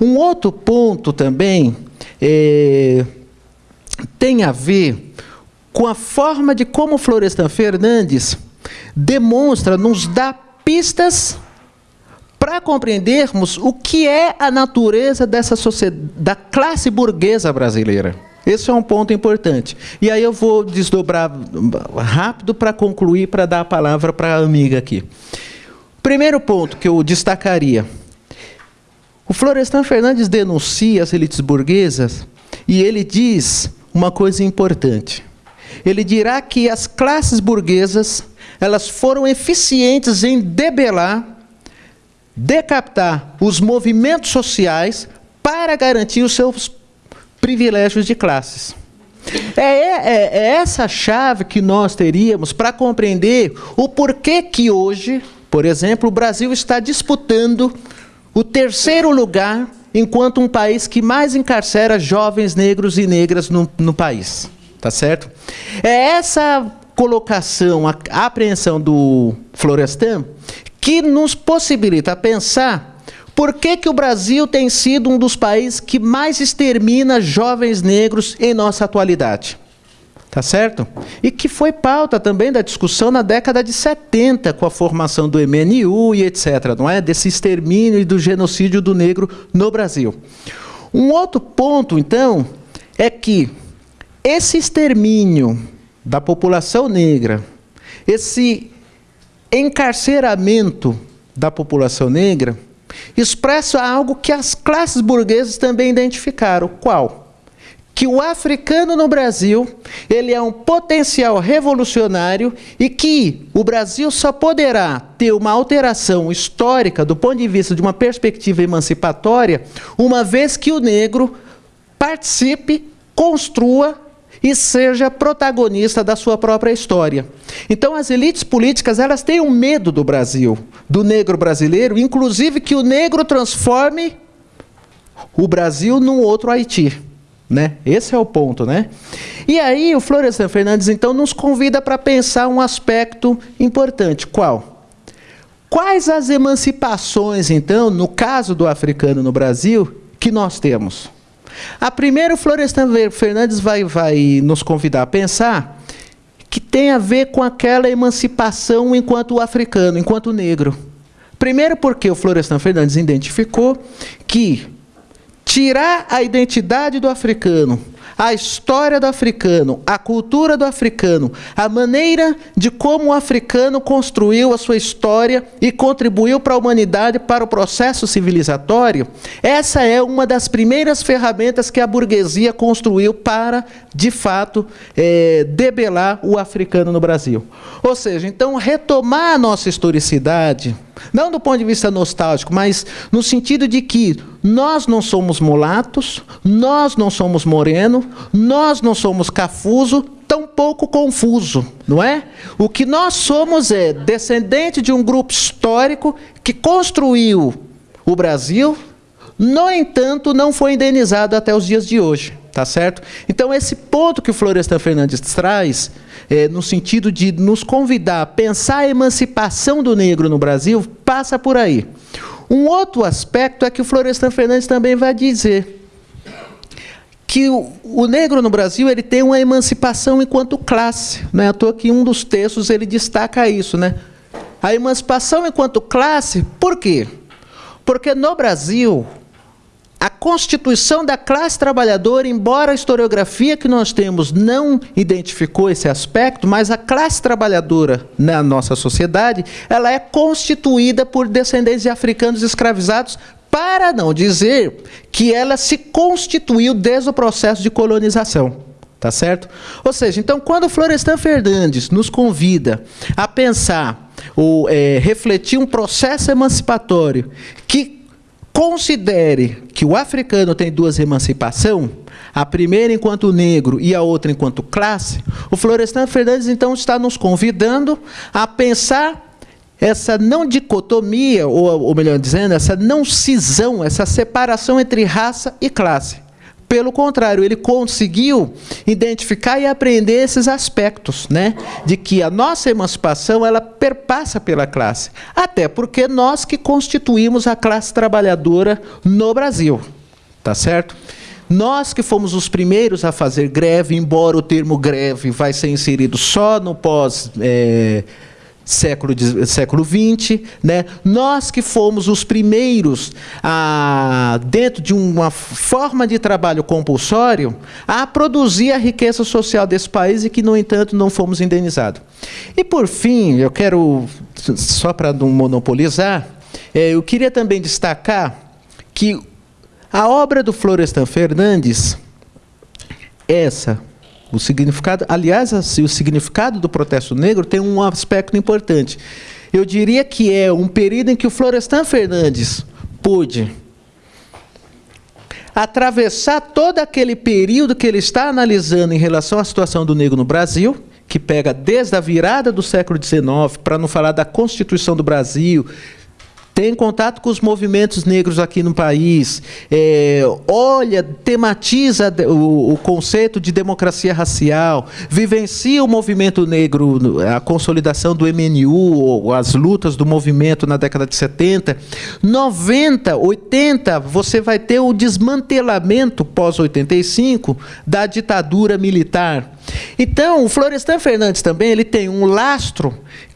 Um outro ponto também é, tem a ver com a forma de como Florestan Fernandes demonstra, nos dá pistas para compreendermos o que é a natureza dessa sociedade, da classe burguesa brasileira. Esse é um ponto importante. E aí eu vou desdobrar rápido para concluir, para dar a palavra para a amiga aqui. Primeiro ponto que eu destacaria. O Florestan Fernandes denuncia as elites burguesas e ele diz uma coisa importante. Ele dirá que as classes burguesas elas foram eficientes em debelar decapitar os movimentos sociais para garantir os seus privilégios de classes. É, é, é essa chave que nós teríamos para compreender o porquê que hoje, por exemplo, o Brasil está disputando o terceiro lugar enquanto um país que mais encarcera jovens negros e negras no, no país. Tá certo? É essa colocação, a, apreensão do Florestan que nos possibilita pensar por que, que o Brasil tem sido um dos países que mais extermina jovens negros em nossa atualidade. Tá certo? E que foi pauta também da discussão na década de 70, com a formação do MNU e etc., não é? Desse extermínio e do genocídio do negro no Brasil. Um outro ponto, então, é que esse extermínio da população negra, esse encarceramento da população negra, expressa algo que as classes burguesas também identificaram. Qual? que o africano no Brasil ele é um potencial revolucionário e que o Brasil só poderá ter uma alteração histórica do ponto de vista de uma perspectiva emancipatória, uma vez que o negro participe, construa e seja protagonista da sua própria história. Então as elites políticas, elas têm um medo do Brasil, do negro brasileiro, inclusive que o negro transforme o Brasil num outro Haiti. Né? Esse é o ponto, né? E aí o Florestan Fernandes então nos convida para pensar um aspecto importante. Qual? Quais as emancipações então, no caso do africano no Brasil, que nós temos? A primeira o Florestan Fernandes vai, vai nos convidar a pensar que tem a ver com aquela emancipação enquanto africano, enquanto negro. Primeiro porque o Florestan Fernandes identificou que tirar a identidade do africano, a história do africano, a cultura do africano, a maneira de como o africano construiu a sua história e contribuiu para a humanidade, para o processo civilizatório, essa é uma das primeiras ferramentas que a burguesia construiu para, de fato, é, debelar o africano no Brasil. Ou seja, então, retomar a nossa historicidade, não do ponto de vista nostálgico, mas no sentido de que nós não somos mulatos, nós não somos moreno, nós não somos cafuso, tampouco confuso, não é? O que nós somos é descendente de um grupo histórico que construiu o Brasil, no entanto, não foi indenizado até os dias de hoje, tá certo? Então, esse ponto que o Florestan Fernandes traz é, no sentido de nos convidar a pensar a emancipação do negro no Brasil, passa por aí. Um outro aspecto é que o Florestan Fernandes também vai dizer que o, o, negro no Brasil ele tem uma emancipação enquanto classe. Né? À toa um dos textos ele destaca isso. Né? A emancipação enquanto classe, por quê? Porque no Brasil, a constituição da classe trabalhadora, embora a historiografia que nós temos não identificou esse aspecto, mas a classe trabalhadora na nossa sociedade, ela é constituída por descendentes de africanos escravizados, para não dizer que ela se constituiu desde o processo de colonização. Tá certo? Ou seja, então, quando Florestan Fernandes nos convida a pensar ou é, refletir um processo emancipatório que considere que o africano tem duas emancipação, a primeira enquanto negro e a outra enquanto classe, o Florestan Fernandes então está nos convidando a pensar essa não dicotomia, ou, ou melhor dizendo, essa não cisão, essa separação entre raça e classe. Pelo contrário, ele conseguiu identificar e aprender esses aspectos, né? De que a nossa emancipação ela perpassa pela classe, até porque nós que constituímos a classe trabalhadora no Brasil, tá certo? Nós que fomos os primeiros a fazer greve, embora o termo greve vai ser inserido só no pós é, século, século XX, né? nós que fomos os primeiros, a, dentro de uma forma de trabalho compulsório, a produzir a riqueza social desse país e que, no entanto, não fomos indenizados. E, por fim, eu quero, só para não monopolizar, é, eu queria também destacar que a obra do Florestan Fernandes, essa, o significado, aliás, assim, o significado do protesto negro tem um aspecto importante. Eu diria que é um período em que o Florestan Fernandes pôde atravessar todo aquele período que ele está analisando em relação à situação do negro no Brasil, que pega desde a virada do século XIX, para não falar da Constituição do Brasil, tem contato com os movimentos negros aqui no país, é, olha, tematiza o, o, conceito de democracia racial, vivencia o movimento negro, a consolidação do MNU, as lutas do movimento na década de 70. 90, 80, você vai ter o desmantelamento pós-85 da ditadura militar. Então, o Florestan Fernandes também ele tem um lastro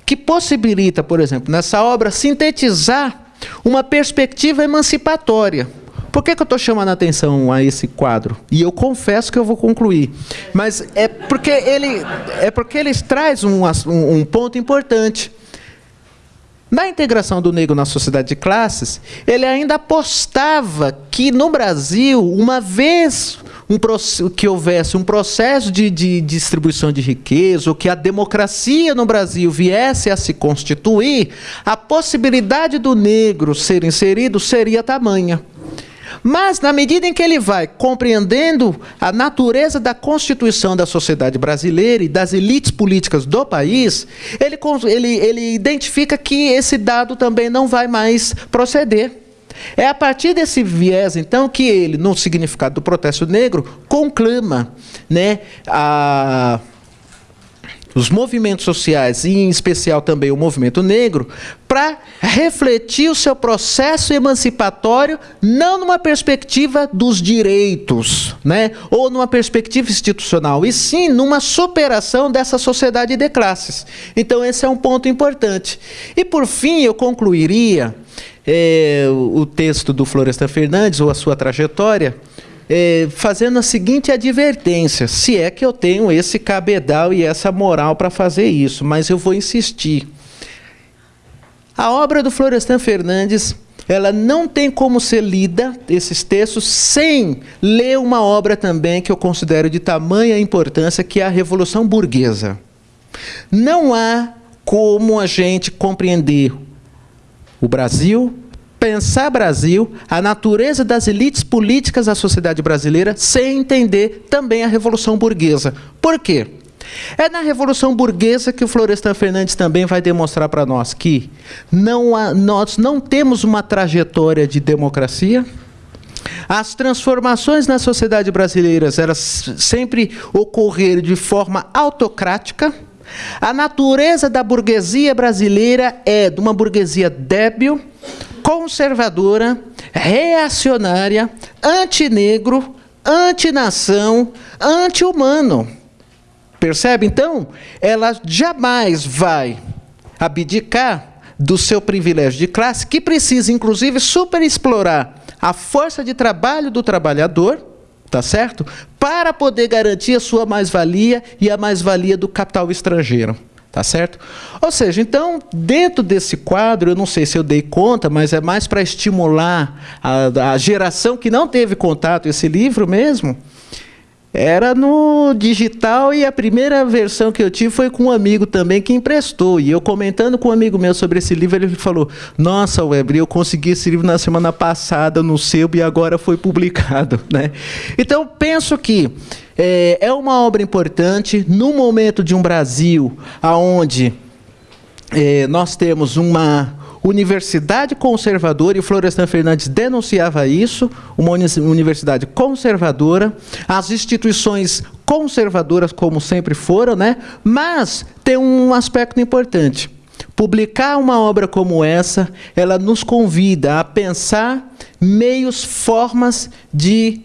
que possibilita, por exemplo, nessa obra, sintetizar uma perspectiva emancipatória. Por que, que eu estou chamando a atenção a esse quadro? E eu confesso que eu vou concluir. Mas é porque ele, é porque ele traz um, um, um ponto importante. Na integração do negro na sociedade de classes, ele ainda apostava que no Brasil, uma vez um, que houvesse um processo de, de, distribuição de riqueza, ou que a democracia no Brasil viesse a se constituir, a possibilidade do negro ser inserido seria tamanha. Mas, na medida em que ele vai compreendendo a natureza da constituição da sociedade brasileira e das elites políticas do país, ele, ele, ele identifica que esse dado também não vai mais proceder. É a partir desse viés, então, que ele, no significado do protesto negro, conclama né, a os movimentos sociais, e em especial também o movimento negro, para refletir o seu processo emancipatório não numa perspectiva dos direitos, né, ou numa perspectiva institucional, e sim numa superação dessa sociedade de classes. Então esse é um ponto importante. E por fim eu concluiria é, o texto do Florestan Fernandes ou a sua trajetória é, fazendo a seguinte advertência: se é que eu tenho esse cabedal e essa moral para fazer isso, mas eu vou insistir. A obra do Florestan Fernandes ela não tem como ser lida, esses textos, sem ler uma obra também que eu considero de tamanha importância, que é a Revolução Burguesa. Não há como a gente compreender o Brasil, pensar Brasil, a natureza das elites políticas da sociedade brasileira, sem entender também a Revolução Burguesa. Por quê? É na Revolução Burguesa que o Florestan Fernandes também vai demonstrar para nós que não há, nós não temos uma trajetória de democracia, as transformações na sociedade brasileira elas sempre ocorreram de forma autocrática. A natureza da burguesia brasileira é de uma burguesia débil, conservadora, reacionária, antinegro, antinação, anti-humano. Percebe? Então, ela jamais vai abdicar do seu privilégio de classe, que precisa, inclusive, superexplorar a força de trabalho do trabalhador, tá certo? Para poder garantir a sua mais-valia e a mais-valia do capital estrangeiro. Tá certo? Ou seja, então, dentro desse quadro, eu não sei se eu dei conta, mas é mais para estimular a, a geração que não teve contato esse livro mesmo, era no digital e a primeira versão que eu tive foi com um amigo também que emprestou. E eu comentando com um amigo meu sobre esse livro, ele falou: Nossa, Weber, eu consegui esse livro na semana passada no sebo e agora foi publicado. Né? Então, penso que é, é uma obra importante no momento de um Brasil onde é, nós temos uma universidade conservadora, e Florestan Fernandes denunciava isso, uma universidade conservadora, as instituições conservadoras, como sempre foram, né? mas tem um aspecto importante. Publicar uma obra como essa, ela nos convida a pensar meios, formas de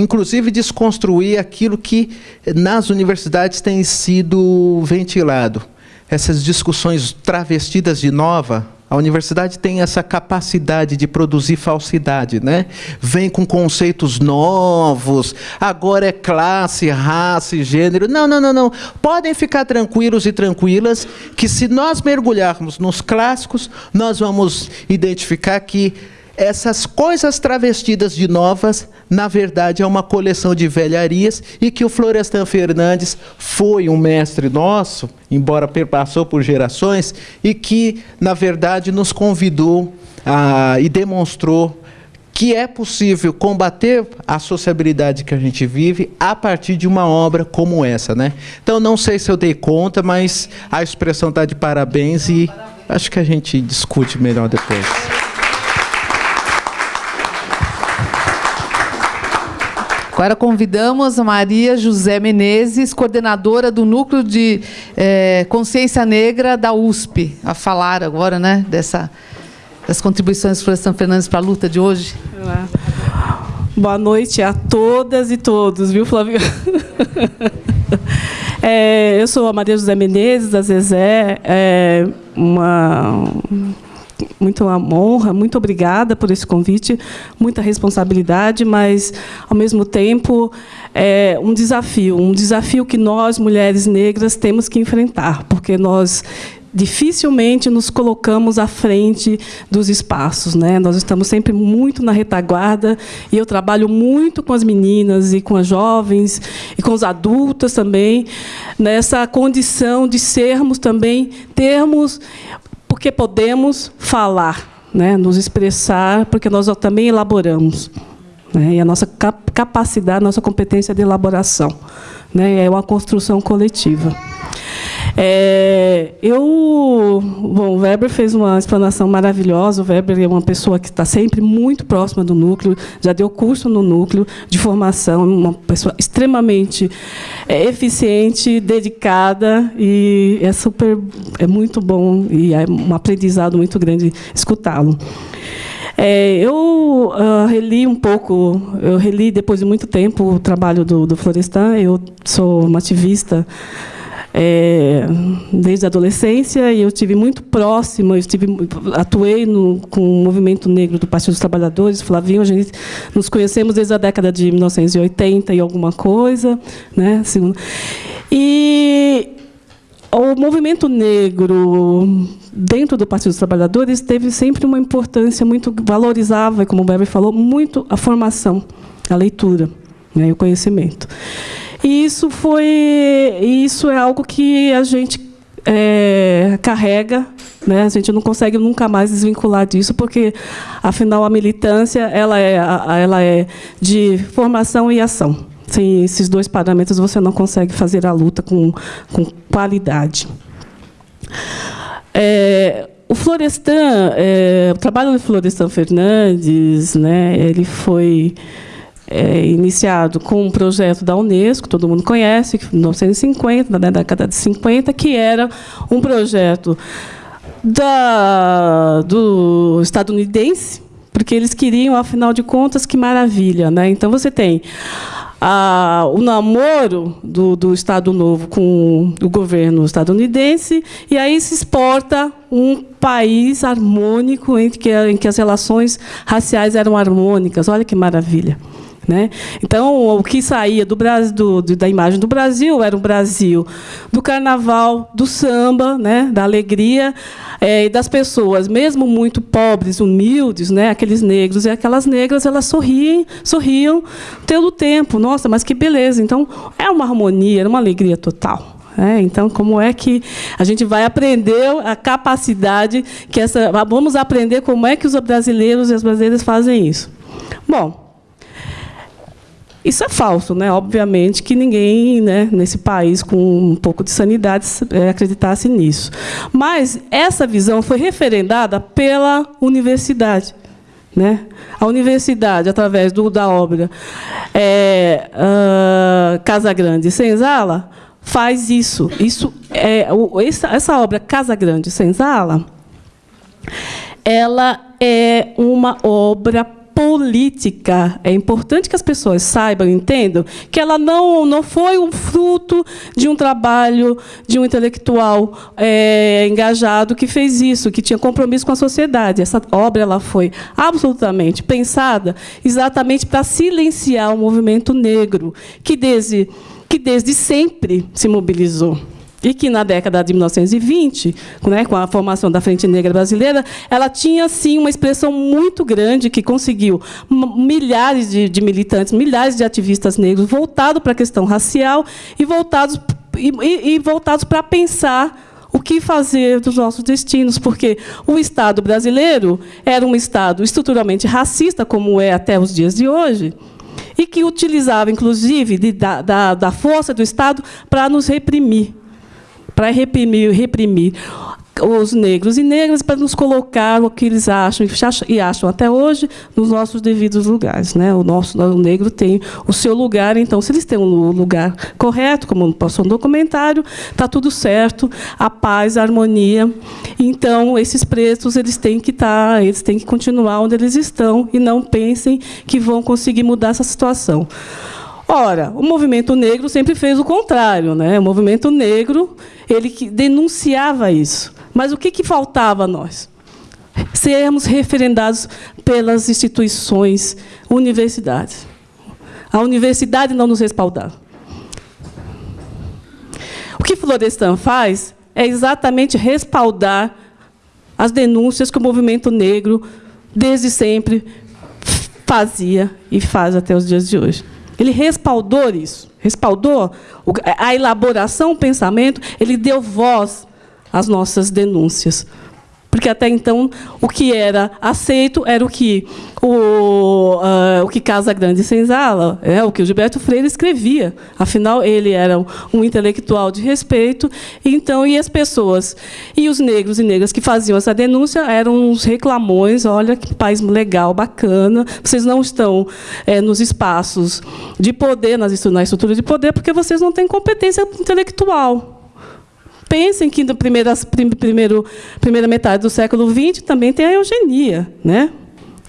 inclusive desconstruir aquilo que nas universidades tem sido ventilado essas discussões travestidas de nova, a universidade tem essa capacidade de produzir falsidade, né? Vem com conceitos novos, agora é classe, raça e gênero. Não, não, não, não. Podem ficar tranquilos e tranquilas que se nós mergulharmos nos clássicos, nós vamos identificar que essas coisas travestidas de novas, na verdade, é uma coleção de velharias e que o Florestan Fernandes foi um mestre nosso, embora perpassou por gerações, e que, na verdade, nos convidou a, e demonstrou que é possível combater a sociabilidade que a gente vive a partir de uma obra como essa, né? Então não sei se eu dei conta, mas a expressão está de parabéns e acho que a gente discute melhor depois. Agora convidamos a Maria José Menezes, coordenadora do Núcleo de é, Consciência Negra da USP, a falar agora né, dessa, das contribuições do Florestan Fernandes para a luta de hoje. Boa noite a todas e todos, viu, Flávio? É, eu sou a Maria José Menezes, da Zezé, é uma muito uma honra, muito obrigada por esse convite, muita responsabilidade, mas, ao mesmo tempo, é um desafio, um desafio que nós, mulheres negras, temos que enfrentar, porque nós dificilmente nos colocamos à frente dos espaços. Né? Nós estamos sempre muito na retaguarda, e eu trabalho muito com as meninas e com as jovens, e com os adultos também, nessa condição de sermos também, termos, porque podemos falar, né? nos expressar, porque nós também elaboramos. Né? E a nossa capacidade, a nossa competência de elaboração. Né? É uma construção coletiva. É, eu, bom, o Weber fez uma explanação maravilhosa. O Weber é uma pessoa que está sempre muito próxima do núcleo, já deu curso no núcleo de formação, uma pessoa extremamente é, eficiente, dedicada e é super, é muito bom e é um aprendizado muito grande escutá-lo. É, eu uh, reli um pouco, eu reli depois de muito tempo o trabalho do, do Florestan. Eu sou uma ativista é, desde a adolescência e eu tive muito próxima, eu estive, atuei no, com o movimento negro do Partido dos Trabalhadores, Flavinho, a gente nos conhecemos desde a década de 1980 e alguma coisa, né? E o movimento negro dentro do Partido dos Trabalhadores teve sempre uma importância muito valorizava, como o Weber falou, muito a formação, a leitura, né, o conhecimento. E isso foi, isso é algo que a gente é, carrega, né? A gente não consegue nunca mais desvincular disso, porque afinal a militância ela é, ela é de formação e ação. Sem esses dois parâmetros você não consegue fazer a luta com, com qualidade. É, o Florestan, é, o trabalho do Florestan Fernandes, né? Ele foi é, iniciado com um projeto da Unesco, todo mundo conhece, em 1950, na década de 50, que era um projeto da, do estadunidense, porque eles queriam, afinal de contas, que maravilha. Né? Então, você tem o namoro do, do Estado Novo com o governo estadunidense, e aí se exporta um país harmônico, em que, em que as relações raciais eram harmônicas. Olha que maravilha. Né? Então, o que saía do Brasil, do, da imagem do Brasil era o Brasil do carnaval, do samba, né? da alegria, é, e das pessoas, mesmo muito pobres, humildes, né? aqueles negros e aquelas negras, elas sorriem, sorriam todo o tempo. Nossa, mas que beleza! Então, é uma harmonia, era uma alegria total. É, então, como é que a gente vai aprender a capacidade que essa. Vamos aprender como é que os brasileiros e as brasileiras fazem isso. Bom, isso é falso, né? Obviamente que ninguém, né, nesse país com um pouco de sanidade, é, acreditasse nisso. Mas essa visão foi referendada pela universidade. Né? A universidade, através do, da obra é, uh, Casa Grande Senzala, faz isso. isso é, essa, essa obra Casa Grande Senzala, ela é uma obra política. É importante que as pessoas saibam, entendam, que ela não, não foi um fruto de um trabalho de um intelectual é, engajado que fez isso, que tinha compromisso com a sociedade. Essa obra ela foi absolutamente pensada exatamente para silenciar o movimento negro, que desde, que desde sempre se mobilizou e que na década de 1920, né, com a formação da Frente Negra Brasileira, ela tinha sim uma expressão muito grande que conseguiu milhares de, de militantes, milhares de ativistas negros voltados para a questão racial e voltados e, e, voltados para pensar o que fazer dos nossos destinos, porque o Estado brasileiro era um Estado estruturalmente racista, como é até os dias de hoje, e que utilizava, inclusive, de, da, da força do Estado para nos reprimir para reprimir, reprimir os negros e negras para nos colocar o que eles acham e acham até hoje nos nossos devidos lugares. Né? O nosso o negro tem o seu lugar, então, se eles têm um lugar correto, como passou no documentário, está tudo certo, a paz, a harmonia. Então, esses pretos eles têm que estar, tá, eles têm que continuar onde eles estão e não pensem que vão conseguir mudar essa situação. Ora, o movimento negro sempre fez o contrário. Né? O movimento negro ele denunciava isso. Mas o que, que faltava a nós? Sermos referendados pelas instituições, universidades. A universidade não nos respaldava. O que Florestan faz é exatamente respaldar as denúncias que o movimento negro, desde sempre, fazia e faz até os dias de hoje. Ele respaldou isso, respaldou a elaboração, o pensamento, ele deu voz às nossas denúncias. Porque até então o que era aceito era o que o, uh, o que Casa Grande Senzala, é o que o Gilberto Freire escrevia. Afinal, ele era um intelectual de respeito, então e as pessoas e os negros e negras que faziam essa denúncia eram uns reclamões. Olha que país legal, bacana. Vocês não estão é, nos espaços de poder, nas na estrutura de poder, porque vocês não têm competência intelectual. Pensem que na primeira, primeiro, primeira metade do século XX também tem a eugenia, né?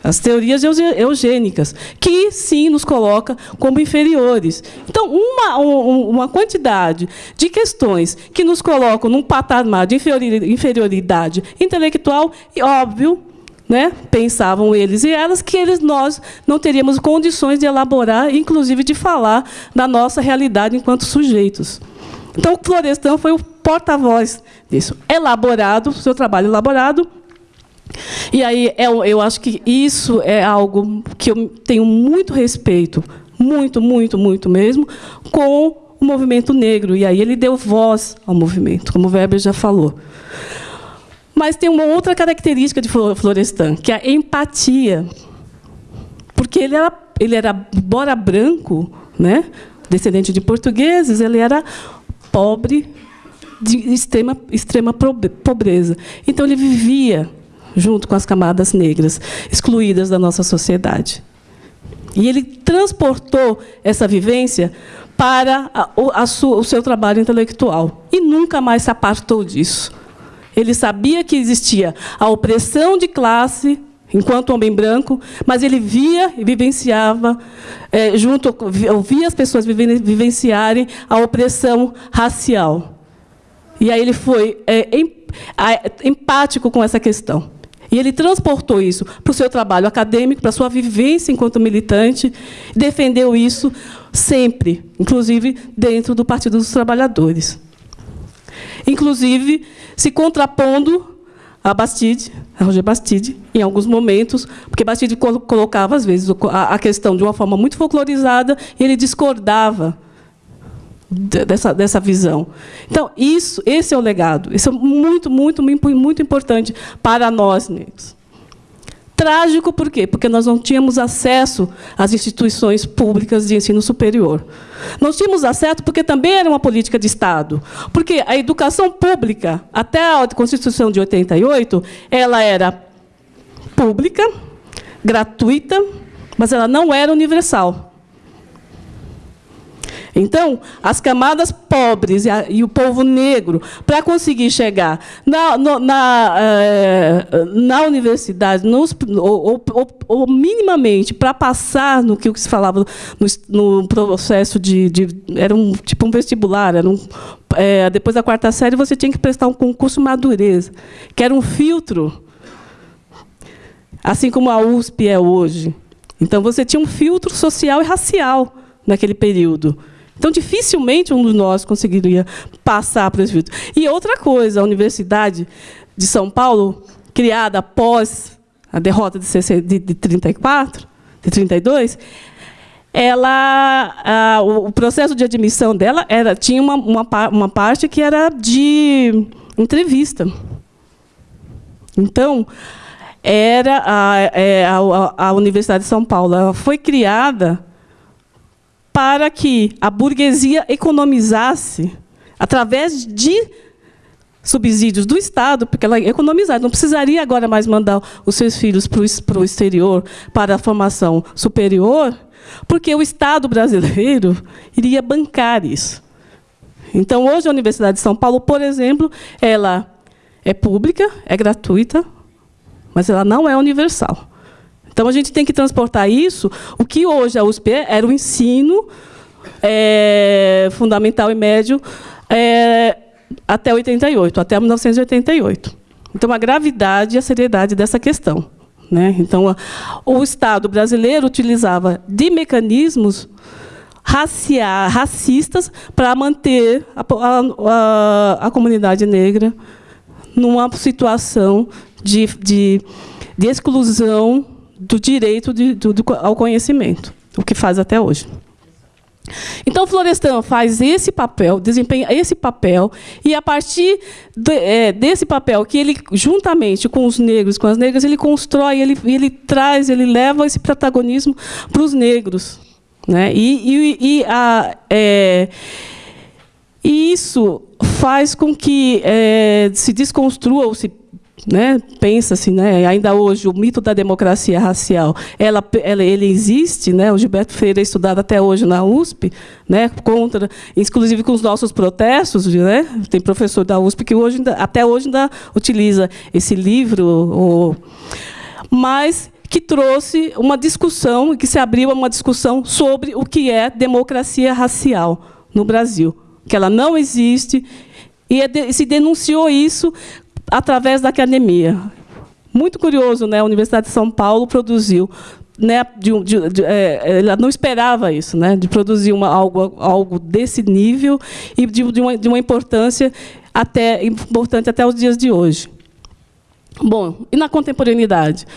as teorias eugênicas, que sim nos coloca como inferiores. Então, uma, uma quantidade de questões que nos colocam num patamar de inferioridade intelectual, e óbvio, né, pensavam eles e elas que eles, nós não teríamos condições de elaborar, inclusive de falar da nossa realidade enquanto sujeitos. Então, Florestan foi o porta-voz disso. Elaborado, seu trabalho elaborado. E aí, eu, eu acho que isso é algo que eu tenho muito respeito, muito, muito, muito mesmo, com o movimento negro. E aí ele deu voz ao movimento, como o Weber já falou. Mas tem uma outra característica de Florestan, que é a empatia. Porque ele era, ele era embora branco, né, descendente de portugueses, ele era pobre, de extrema, extrema pobreza. Então, ele vivia junto com as camadas negras, excluídas da nossa sociedade. E ele transportou essa vivência para a, a sua, o seu trabalho intelectual. E nunca mais se apartou disso. Ele sabia que existia a opressão de classe, enquanto homem branco, mas ele via e vivenciava, é, junto, ouvia as pessoas vivenciarem a opressão racial. E aí ele foi é, empático com essa questão. E ele transportou isso para o seu trabalho acadêmico, para a sua vivência enquanto militante, defendeu isso sempre, inclusive dentro do Partido dos Trabalhadores. Inclusive, se contrapondo a Bastide, a Roger Bastide, em alguns momentos, porque Bastide colocava, às vezes, a questão de uma forma muito folclorizada, e ele discordava dessa, dessa visão. Então, isso, esse é o legado. Isso é muito, muito, muito importante para nós negros. Trágico por quê? Porque nós não tínhamos acesso às instituições públicas de ensino superior. Não tínhamos acesso porque também era uma política de Estado. Porque a educação pública, até a Constituição de 88, ela era pública, gratuita, mas ela não era universal. Então, as camadas pobres e, a, e o povo negro, para conseguir chegar na, no, na, eh, na universidade, nos, ou, ou, ou, minimamente para passar no que se falava no, no processo de, de, Era um tipo um vestibular, era um, é, depois da quarta série, você tinha que prestar um concurso madureza, que era um filtro, assim como a USP é hoje. Então, você tinha um filtro social e racial naquele período. Então, dificilmente um de nós conseguiria passar para esse filtro. E outra coisa, a Universidade de São Paulo, criada após a derrota de, 34, de 32, ela, a, o processo de admissão dela era, tinha uma, uma, uma parte que era de entrevista. Então, era a, é, a, a Universidade de São Paulo foi criada para que a burguesia economizasse através de subsídios do Estado, porque ela economizaria, não precisaria agora mais mandar os seus filhos para o exterior para a formação superior, porque o Estado brasileiro iria bancar isso. Então, hoje, a Universidade de São Paulo, por exemplo, ela é pública, é gratuita, mas ela não é universal. Então, a gente tem que transportar isso. O que hoje a USP era o ensino é, fundamental e médio é, até 88, até 1988. Então, a gravidade e a seriedade dessa questão. Né? Então, o Estado brasileiro utilizava de mecanismos racia, racistas para manter a, a, a, comunidade negra numa situação de, de, de exclusão do direito de, do, ao conhecimento, o que faz até hoje. Então, Florestan faz esse papel, desempenha esse papel, e a partir de, é, desse papel, que ele, juntamente com os negros, com as negras, ele constrói, ele, ele traz, ele leva esse protagonismo para os negros. Né? E, e, e, a, é, isso faz com que é, se desconstrua ou se né, pensa-se, né, ainda hoje, o mito da democracia racial, ela, ela, ele existe, né, o Gilberto Freire é estudado até hoje na USP, né, contra, inclusive com os nossos protestos, né, tem professor da USP que hoje, até hoje ainda utiliza esse livro, ou, mas que trouxe uma discussão, que se abriu uma discussão sobre o que é democracia racial no Brasil, que ela não existe, e é se denunciou isso através da academia. Muito curioso, né? A Universidade de São Paulo produziu né, de, de, de, é, ela não esperava isso, né, de produzir uma, algo, algo desse nível e de, uma, de uma importância até importante até os dias de hoje. Bom, e na contemporaneidade?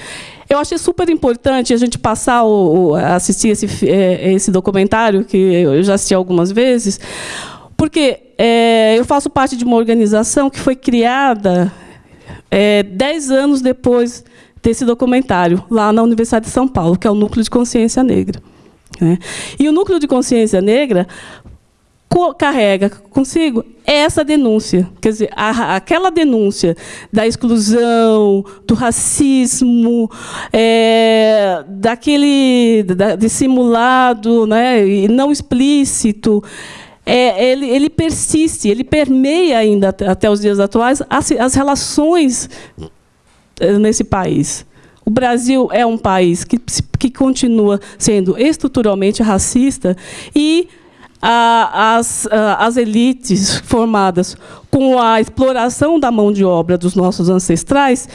Eu achei super importante a gente passar o, assistir esse, é, esse documentário que eu já assisti algumas vezes, porque é, eu faço parte de uma organização que foi criada é, dez anos depois desse documentário, lá na Universidade de São Paulo, que é o Núcleo de Consciência Negra. Né? E o Núcleo de Consciência Negra carrega consigo essa denúncia, quer dizer, a, aquela denúncia da exclusão, do racismo, é, daquele da, dissimulado, né, e não explícito, é, ele, ele, persiste, ele permeia ainda até os dias atuais as, as relações eh, nesse país. O Brasil é um país que, que continua sendo estruturalmente racista e a, as, a, as elites formadas com a exploração da mão de obra dos nossos ancestrais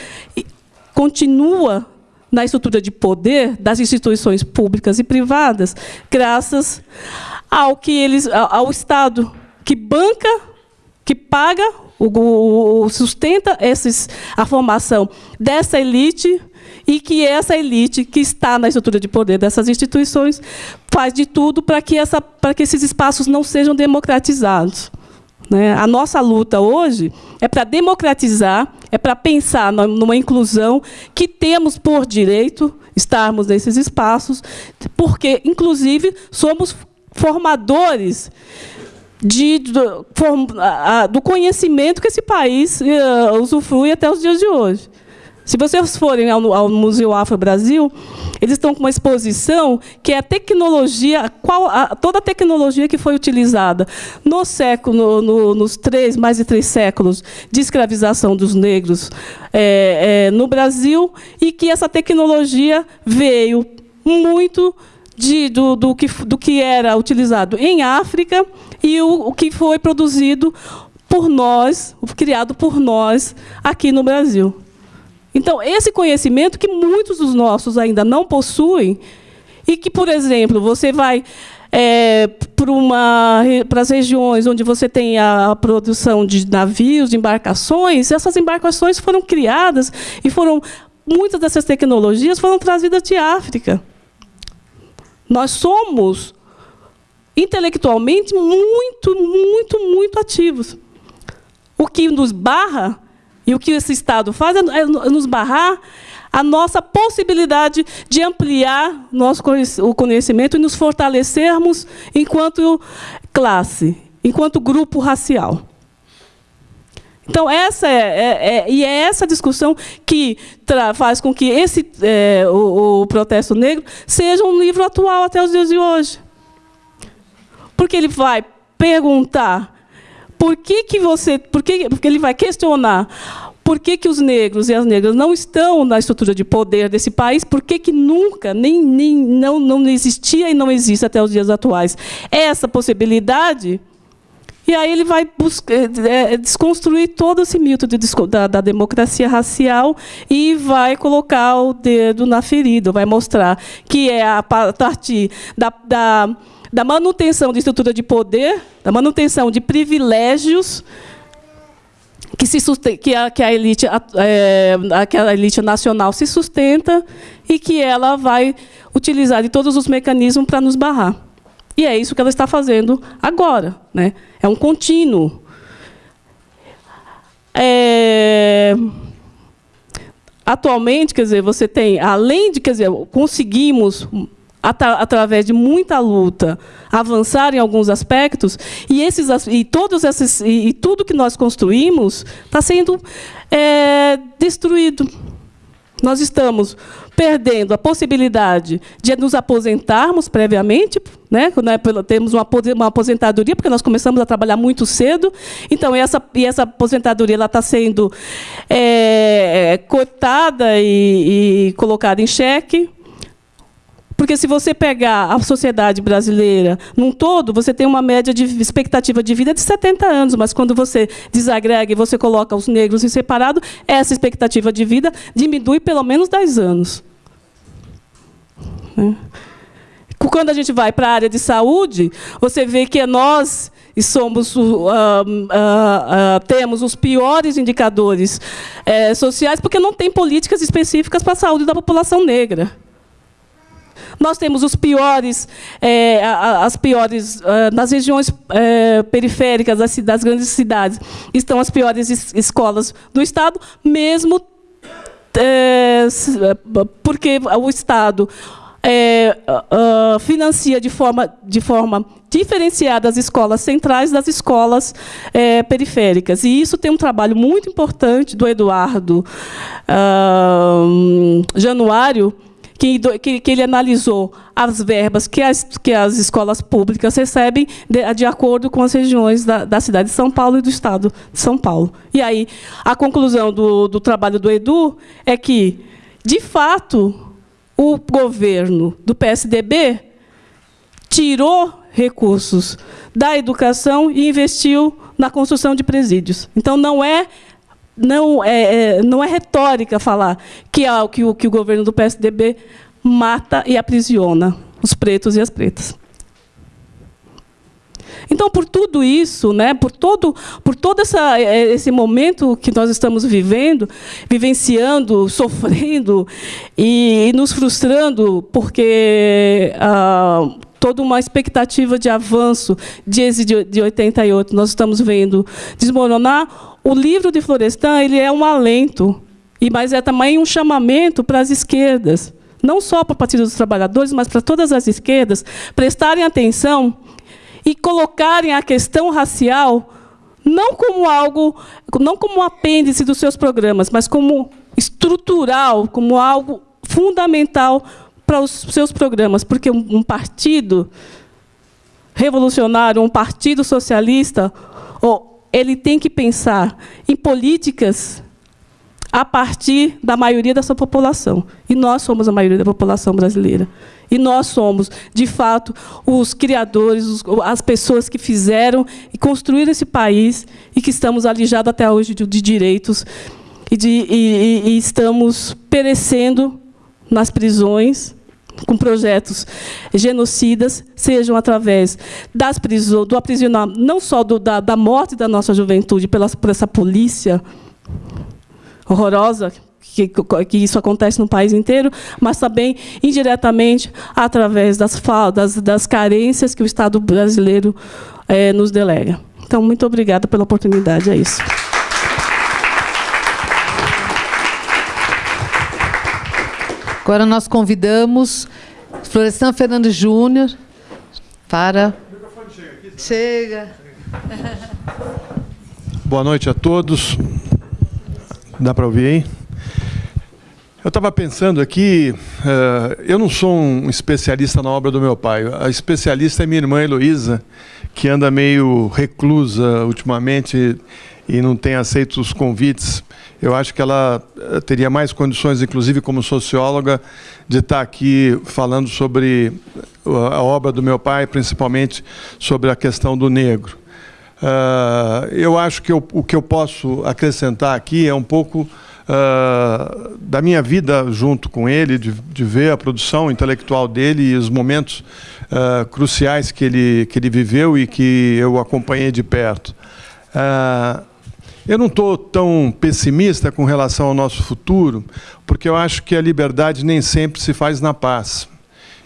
continua na estrutura de poder das instituições públicas e privadas, graças ao que eles, ao Estado que banca, que paga, o, o, sustenta esses, a formação dessa elite e que essa elite que está na estrutura de poder dessas instituições faz de tudo para que, essa, para que esses espaços não sejam democratizados. Né? A nossa luta hoje é para democratizar, é para pensar numa inclusão que temos por direito estarmos nesses espaços, porque, inclusive, somos formadores de, do, form, a, do conhecimento que esse país uh, usufrui até os dias de hoje. Se vocês forem ao, ao Museu Afro Brasil, eles estão com uma exposição que é a tecnologia, qual, a, toda a tecnologia que foi utilizada no século, no, nos três, mais de três séculos de escravização dos negros é, é, no Brasil, e que essa tecnologia veio muito de, do, do, que, do que era utilizado em África e o, o que foi produzido por nós, criado por nós aqui no Brasil. Então, esse conhecimento que muitos dos nossos ainda não possuem, e que, por exemplo, você vai é, para as regiões onde você tem a produção de navios, de embarcações, essas embarcações foram criadas e foram muitas dessas tecnologias foram trazidas de África. Nós somos intelectualmente muito, muito, muito ativos. O que nos barra e o que esse Estado faz é, é nos barrar a nossa possibilidade de ampliar nosso o conhecimento e nos fortalecermos enquanto classe, enquanto grupo racial. Então, essa é, é, é, e é essa discussão que faz com que esse, é, o, o, protesto negro seja um livro atual até os dias de hoje. Porque ele vai perguntar por que, que você. Por que, porque ele vai questionar por que, que os negros e as negras não estão na estrutura de poder desse país, por que, que nunca, nem, nem não, não existia e não existe até os dias atuais essa possibilidade e aí ele vai buscar, é, é, desconstruir todo esse mito de, da, da, democracia racial e vai colocar o dedo na ferida, vai mostrar que é a partir da, da da manutenção de estrutura de poder, da manutenção de privilégios que, se que, a, que a, elite, é, que a elite nacional se sustenta e que ela vai utilizar de todos os mecanismos para nos barrar. E é isso que ela está fazendo agora. Né? É um contínuo. É... Atualmente, quer dizer, você tem, além de, quer dizer, conseguimos através de muita luta, avançar em alguns aspectos, e, esses, e, todos esses, e, e tudo que nós construímos está sendo é, destruído. Nós estamos perdendo a possibilidade de nos aposentarmos previamente, né? temos uma aposentadoria, porque nós começamos a trabalhar muito cedo, então essa, e essa aposentadoria está sendo é, e, e colocada em xeque. Porque se você pegar a sociedade brasileira num todo, você tem uma média de expectativa de vida de 70 anos, mas quando você desagrega e você coloca os negros em separado, essa expectativa de vida diminui pelo menos 10 anos. Né? Quando a gente vai para a área de saúde, você vê que nós somos uh, uh, uh, temos os piores indicadores eh, sociais porque não tem políticas específicas para a saúde da população negra. Nós temos os piores, é, as piores, é, nas regiões é, periféricas das, das, grandes cidades, estão as piores es escolas do Estado, mesmo é, porque o Estado é, uh, financia de forma, de forma diferenciada as escolas centrais das escolas é, periféricas. E isso tem um trabalho muito importante do Eduardo uh, Januário, que, que, que, ele analisou as verbas que as, que as escolas públicas recebem de, de acordo com as regiões da, da, cidade de São Paulo e do estado de São Paulo. E aí, a conclusão do, do trabalho do Edu é que, de fato, o governo do PSDB tirou recursos da educação e investiu na construção de presídios. Então, não é não é, é, não é retórica falar que, é, que, o, que o governo do PSDB mata e aprisiona os pretos e as pretas. Então, por tudo isso, né, por todo, por todo essa, é, esse momento que nós estamos vivendo, vivenciando, sofrendo e, e nos frustrando, porque ah, toda uma expectativa de avanço desde de, de 88 nós estamos vendo desmoronar, o livro de Florestan ele é um alento, e mas é também um chamamento para as esquerdas, não só para o Partido dos Trabalhadores, mas para todas as esquerdas, prestarem atenção e colocarem a questão racial não como algo, não como um apêndice dos seus programas, mas como estrutural, como algo fundamental para os seus programas, porque um partido revolucionário, um partido socialista, ou ele tem que pensar em políticas a partir da maioria da sua população. E nós somos a maioria da população brasileira. E nós somos, de fato, os criadores, as pessoas que fizeram e construíram esse país e que estamos alijados até hoje de, direitos e, de, e, e estamos perecendo nas prisões, com projetos genocidas, sejam através das prisões, do aprisionamento, não só do, da, da morte da nossa juventude pela, por essa polícia horrorosa, que, que, isso acontece no país inteiro, mas também, indiretamente, através das, das, das carências que o Estado brasileiro é, nos delega. Então, muito obrigada pela oportunidade, é isso. Agora nós convidamos Florestan Fernandes Júnior para. Chega. Boa noite a todos. Dá para ouvir aí? Eu estava pensando aqui, uh, eu não sou um especialista na obra do meu pai. A especialista é minha irmã Heloísa, que anda meio reclusa ultimamente e não tem aceito os convites eu acho que ela eh, teria mais condições, inclusive como socióloga, de estar aqui falando sobre a obra do meu pai, principalmente sobre a questão do negro. Uh, eu acho que eu, o que eu posso acrescentar aqui é um pouco uh, da minha vida junto com ele, de, de, ver a produção intelectual dele e os momentos uh, cruciais que ele, que ele viveu e que eu acompanhei de perto. Uh, eu não estou tão pessimista com relação ao nosso futuro, porque eu acho que a liberdade nem sempre se faz na paz.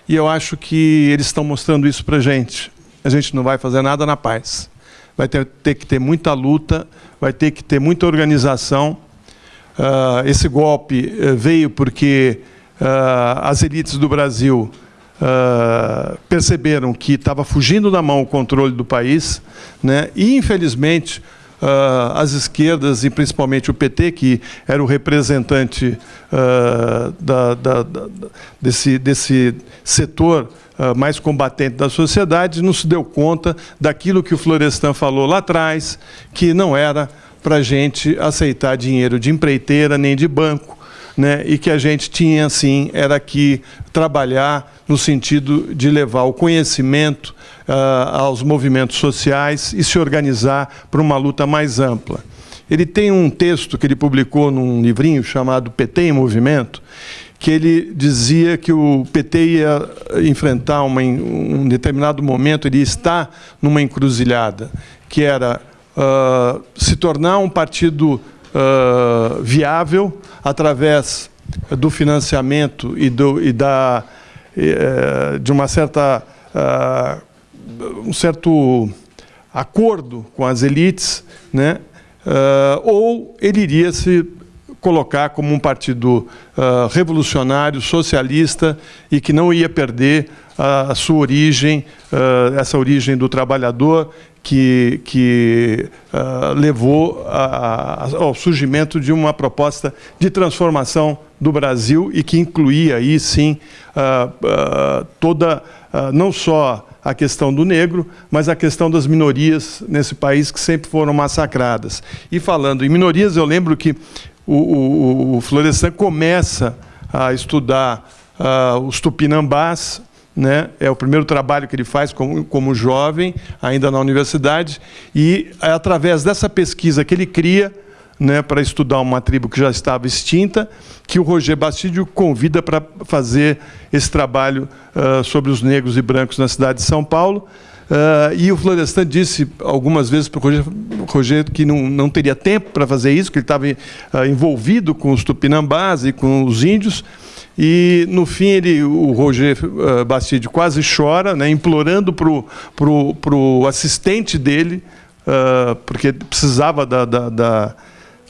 E eu acho que eles estão mostrando isso para a gente. A gente não vai fazer nada na paz. Vai ter, ter que ter muita luta, vai ter que ter muita organização. Uh, esse golpe uh, veio porque uh, as elites do Brasil perceberam que estava fugindo da mão o controle do país, né? e, infelizmente, uh, as esquerdas, e principalmente o PT, que era o representante uh, da, da, da, desse, desse setor uh, mais combatente da sociedade, não se deu conta daquilo que o Florestan falou lá atrás, que não era para a gente aceitar dinheiro de empreiteira nem de banco, né, e que a gente tinha, sim, era que trabalhar no sentido de levar o conhecimento uh, aos movimentos sociais e se organizar para uma luta mais ampla. Ele tem um texto que ele publicou num livrinho chamado PT em Movimento, que ele dizia que o PT ia enfrentar uma, um determinado momento, ele está numa encruzilhada, que era uh, se tornar um partido uh, viável através do financiamento e, do, e da, uh, de uma certa um certo acordo com as elites, né? Uh, ou ele iria se colocar como um partido uh, revolucionário, socialista e que não ia perder a, a sua origem, uh, essa origem do trabalhador que, que levou a, a, ao surgimento de uma proposta de transformação do Brasil e que incluía aí sim toda, não só a questão do negro, mas a questão das minorias nesse país que sempre foram massacradas. E falando em minorias, eu lembro que o, o, o Florestan começa a estudar uh, os tupinambás, né? é o primeiro trabalho que ele faz como, como jovem, ainda na universidade, e é através dessa pesquisa que ele cria, né, para estudar uma tribo que já estava extinta, que o Roger Bastídio convida para fazer esse trabalho uh, sobre os negros e brancos na cidade de São Paulo. Uh, e o Florestan disse algumas vezes para o Roger, Roger, que não, não teria tempo para fazer isso, que ele estava uh, envolvido com os tupinambás e com os índios. E, no fim, ele, o Roger uh, Bastide quase chora, né, implorando para o assistente dele, uh, porque precisava da, da, da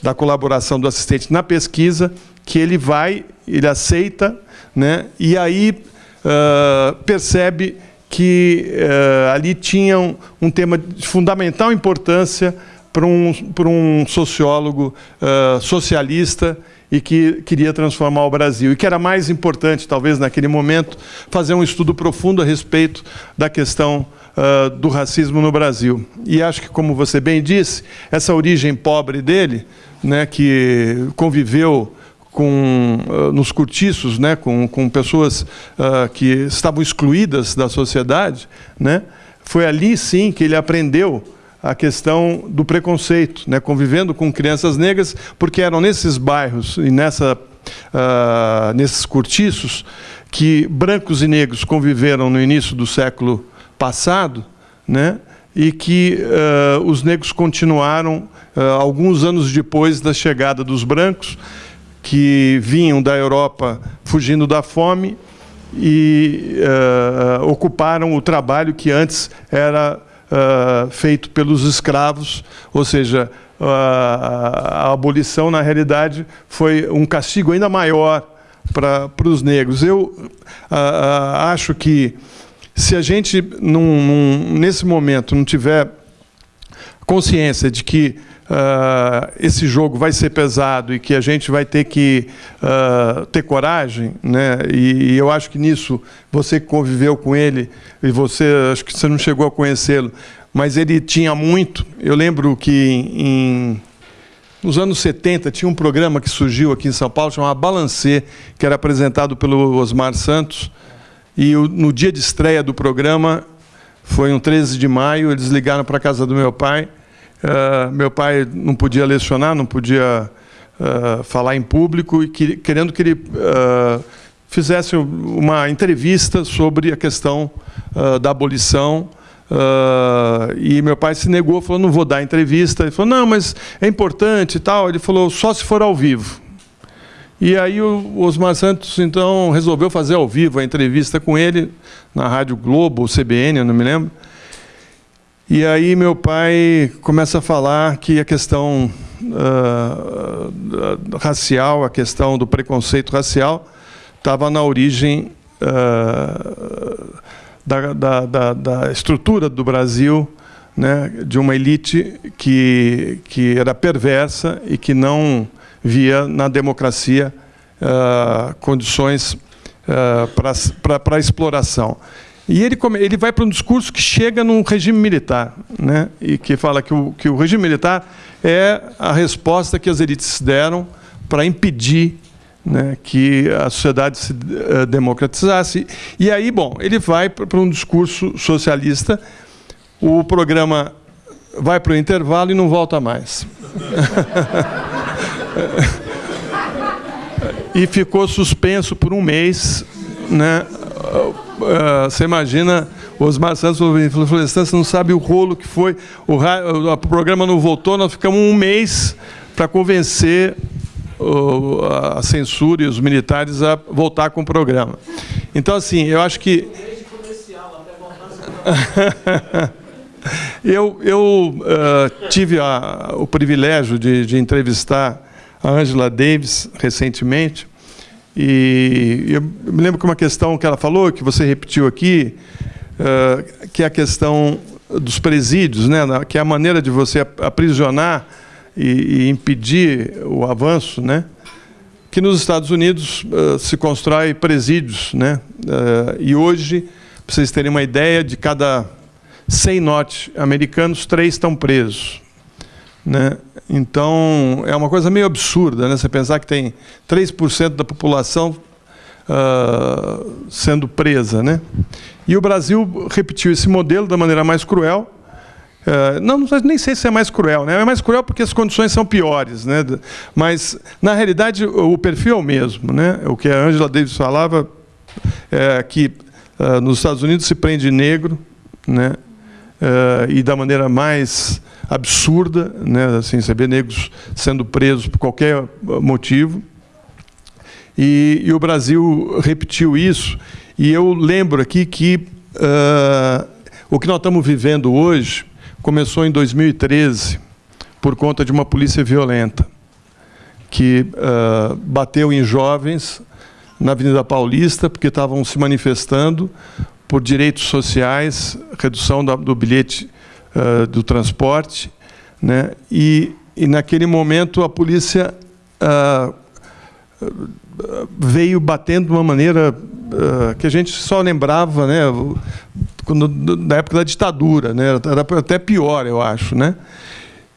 da colaboração do assistente na pesquisa, que ele vai, ele aceita, né, e aí uh, percebe que uh, ali tinha um, um, tema de fundamental importância para um, para um sociólogo uh, socialista e que queria transformar o Brasil. E que era mais importante, talvez naquele momento, fazer um estudo profundo a respeito da questão uh, do racismo no Brasil. E acho que, como você bem disse, essa origem pobre dele né, que conviveu com, uh, nos cortiços, né, com, com pessoas uh, que estavam excluídas da sociedade, né, foi ali sim que ele aprendeu a questão do preconceito, né, convivendo com crianças negras, porque eram nesses bairros e nessa, uh, nesses cortiços que brancos e negros conviveram no início do século passado, né, e que uh, os negros continuaram uh, alguns anos depois da chegada dos brancos, que vinham da Europa fugindo da fome e ocuparam o trabalho que antes era feito pelos escravos, ou seja, a abolição, na realidade, foi um castigo ainda maior para os negros. Eu acho que se a gente, num, num, nesse momento, não tiver consciência de que uh, esse jogo vai ser pesado e que a gente vai ter que uh, ter coragem, né? E, e, eu acho que nisso você que conviveu com ele e você acho que você não chegou a conhecê-lo, mas ele tinha muito. Eu lembro que em nos anos 70 tinha um programa que surgiu aqui em São Paulo chamado Balancê, que era apresentado pelo Osmar Santos e no dia de estreia do programa, foi um 13 de maio, eles ligaram para a casa do meu pai. Uh, meu pai não podia lecionar, não podia uh, falar em público, e que, querendo que ele uh, fizesse uma entrevista sobre a questão da abolição. Uh, e meu pai se negou, falou, não vou dar entrevista. Ele falou, não, mas é importante e tal. Ele falou, só se for ao vivo. E aí o Osmar Santos, então, resolveu fazer ao vivo a entrevista com ele, na Rádio Globo, CBN, eu não me lembro. E aí meu pai começa a falar que a questão uh, racial, a questão do preconceito racial, estava na origem uh, da, da, da, da, estrutura do Brasil, né, de uma elite que, que era perversa e que não via na democracia uh, condições uh, para exploração. E ele, ele vai para um discurso que chega num regime militar, né? e que fala que o, que o regime militar é a resposta que as elites deram para impedir né, que a sociedade se uh, democratizasse. E aí, bom, ele vai para um discurso socialista, o programa vai para o intervalo e não volta mais. e ficou suspenso por um mês. Né? Uh, você imagina, Osmar Santos falou, você não sabe o rolo que foi, o, o programa não voltou, nós ficamos um mês para convencer a censura e os militares a voltar com o programa. Então, assim, eu acho que... eu eu uh, tive a, o privilégio de, de entrevistar a Angela Davis recentemente, e eu me lembro que uma questão que ela falou, que você repetiu aqui, uh, que é a questão dos presídios, né, que é a maneira de você aprisionar e, impedir o avanço, né, que nos Estados Unidos uh, se constrói presídios. Né, uh, e hoje, para vocês terem uma ideia, de cada 100 norte-americanos, três estão presos. Né? Então, é uma coisa meio absurda, né? você pensar que tem 3% da população uh, sendo presa. Né? E o Brasil repetiu esse modelo da maneira mais cruel. Uh, não, nem sei se é mais cruel, né? é mais cruel porque as condições são piores. Né? Mas, na realidade, o perfil é o mesmo. Né? O que a Angela Davis falava é que uh, nos Estados Unidos se prende negro, né? e da maneira mais absurda, né, assim, você vê negros sendo presos por qualquer motivo. E, e o Brasil repetiu isso. E eu lembro aqui que uh, o que nós estamos vivendo hoje começou em 2013 por conta de uma polícia violenta que uh, bateu em jovens na Avenida Paulista porque estavam se manifestando por direitos sociais, redução do bilhete uh, do transporte, né? e, e naquele momento a polícia uh, veio batendo de uma maneira uh, que a gente só lembrava né? Quando, na época da ditadura, né? era até pior, eu acho. Né?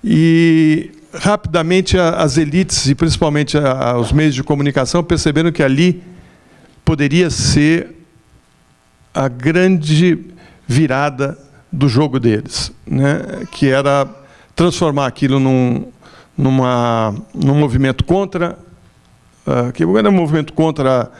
E rapidamente as elites, e principalmente os meios de comunicação, perceberam que ali poderia ser a grande virada do jogo deles, né? que era transformar aquilo num, numa, num movimento contra, uh, que era um movimento contra,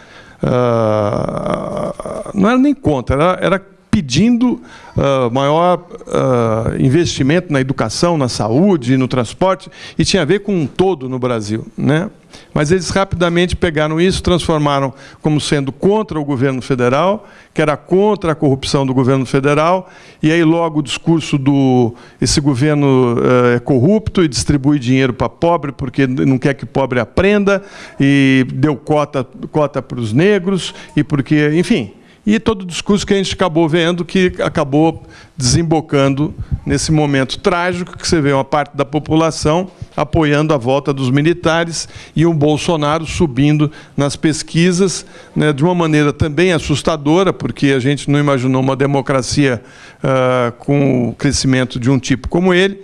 uh, não era nem contra, era, era pedindo uh, maior uh, investimento na educação, na saúde, no transporte, e tinha a ver com um todo no Brasil. Né? Mas eles rapidamente pegaram isso, transformaram como sendo contra o governo federal, que era contra a corrupção do governo federal, e aí logo o discurso do esse governo uh, é corrupto e distribui dinheiro para pobre porque não quer que pobre aprenda, e deu cota, cota para os negros, e porque, enfim e todo o discurso que a gente acabou vendo, que acabou desembocando nesse momento trágico, que você vê uma parte da população apoiando a volta dos militares e o Bolsonaro subindo nas pesquisas né, de uma maneira também assustadora, porque a gente não imaginou uma democracia uh, com o crescimento de um tipo como ele.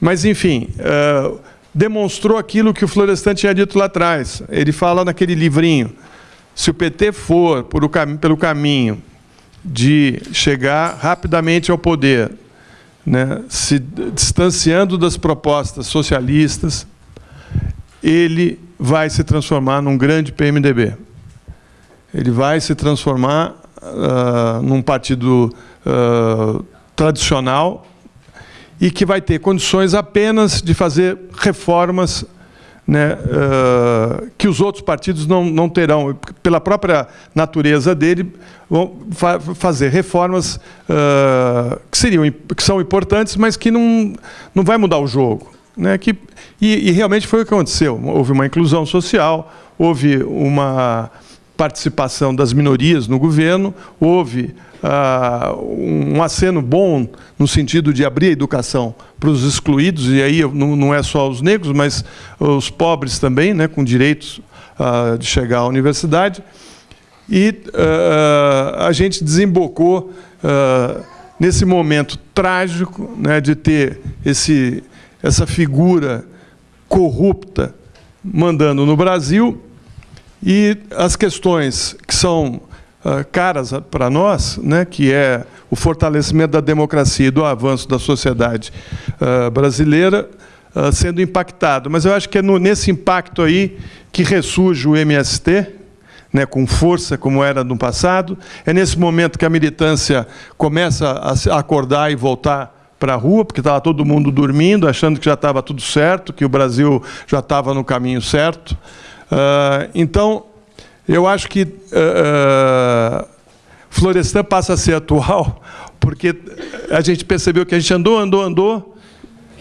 Mas, enfim, uh, demonstrou aquilo que o Florestan tinha dito lá atrás. Ele fala naquele livrinho, se o PT for por cam pelo caminho de chegar rapidamente ao poder, né, se distanciando das propostas socialistas, ele vai se transformar num grande PMDB. Ele vai se transformar uh, num partido uh, tradicional e que vai ter condições apenas de fazer reformas né, uh, que os outros partidos não, não terão, pela própria natureza dele, vão fa fazer reformas uh, que, seriam, que são importantes, mas que não, não vai mudar o jogo. Né, que, e, e realmente foi o que aconteceu. Houve uma inclusão social, houve uma participação das minorias no governo, houve uh, um aceno bom no sentido de abrir a educação para os excluídos, e aí não, não é só os negros, mas os pobres também, né, com direitos uh, de chegar à universidade. E uh, a gente desembocou nesse momento trágico né, de ter esse, essa figura corrupta mandando no Brasil e as questões que são caras para nós, né, que é o fortalecimento da democracia e do avanço da sociedade uh, brasileira, uh, sendo impactado. Mas eu acho que é nesse impacto aí que ressurge o MST, né, com força, como era no passado. É nesse momento que a militância começa a acordar e voltar para a rua, porque estava todo mundo dormindo, achando que já estava tudo certo, que o Brasil já estava no caminho certo. Então, eu acho que uh, Florestan passa a ser atual, porque a gente percebeu que a gente andou, andou, andou,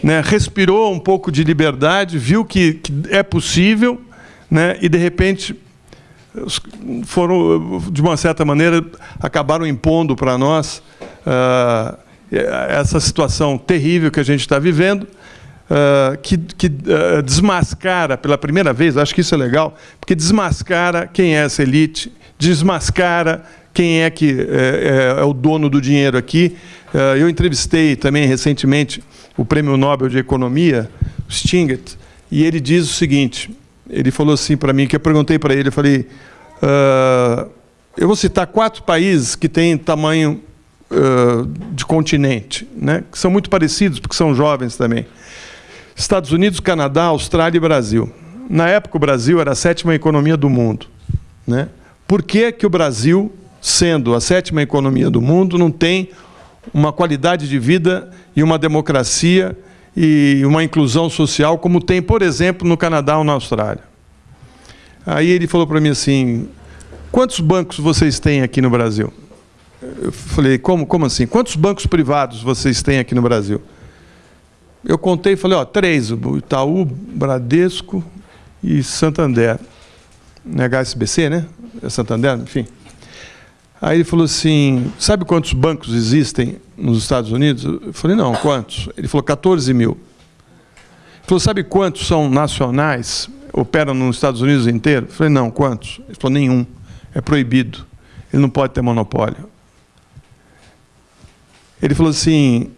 né, respirou um pouco de liberdade, viu que, que é possível, né, e de repente foram, de uma certa maneira, acabaram impondo para nós uh, essa situação terrível que a gente está vivendo. Uh, que, que uh, desmascara pela primeira vez, acho que isso é legal, porque desmascara quem é essa elite, desmascara quem é que é, é, é o dono do dinheiro aqui. Uh, eu entrevistei também recentemente o Prêmio Nobel de Economia, Stinget, e ele diz o seguinte, ele falou assim para mim, que eu perguntei para ele, eu falei, eu vou citar quatro países que têm tamanho de continente, né, que são muito parecidos, porque são jovens também. Estados Unidos, Canadá, Austrália e Brasil. Na época, o Brasil era a sétima economia do mundo. Né? Por que, que o Brasil, sendo a sétima economia do mundo, não tem uma qualidade de vida e uma democracia e uma inclusão social como tem, por exemplo, no Canadá ou na Austrália? Aí ele falou para mim assim, quantos bancos vocês têm aqui no Brasil? Eu falei, como, como assim? Quantos bancos privados vocês têm aqui no Brasil? Eu contei e falei, ó, três, o Itaú, Bradesco e Santander. HSBC, né? É Santander, enfim. Aí ele falou assim, sabe quantos bancos existem nos Estados Unidos? Eu falei, não, quantos? Ele falou, 14 mil. Ele falou, sabe quantos são nacionais, operam nos Estados Unidos inteiro? Eu falei, não, quantos? Ele falou, nenhum, é proibido, ele não pode ter monopólio. Ele falou assim,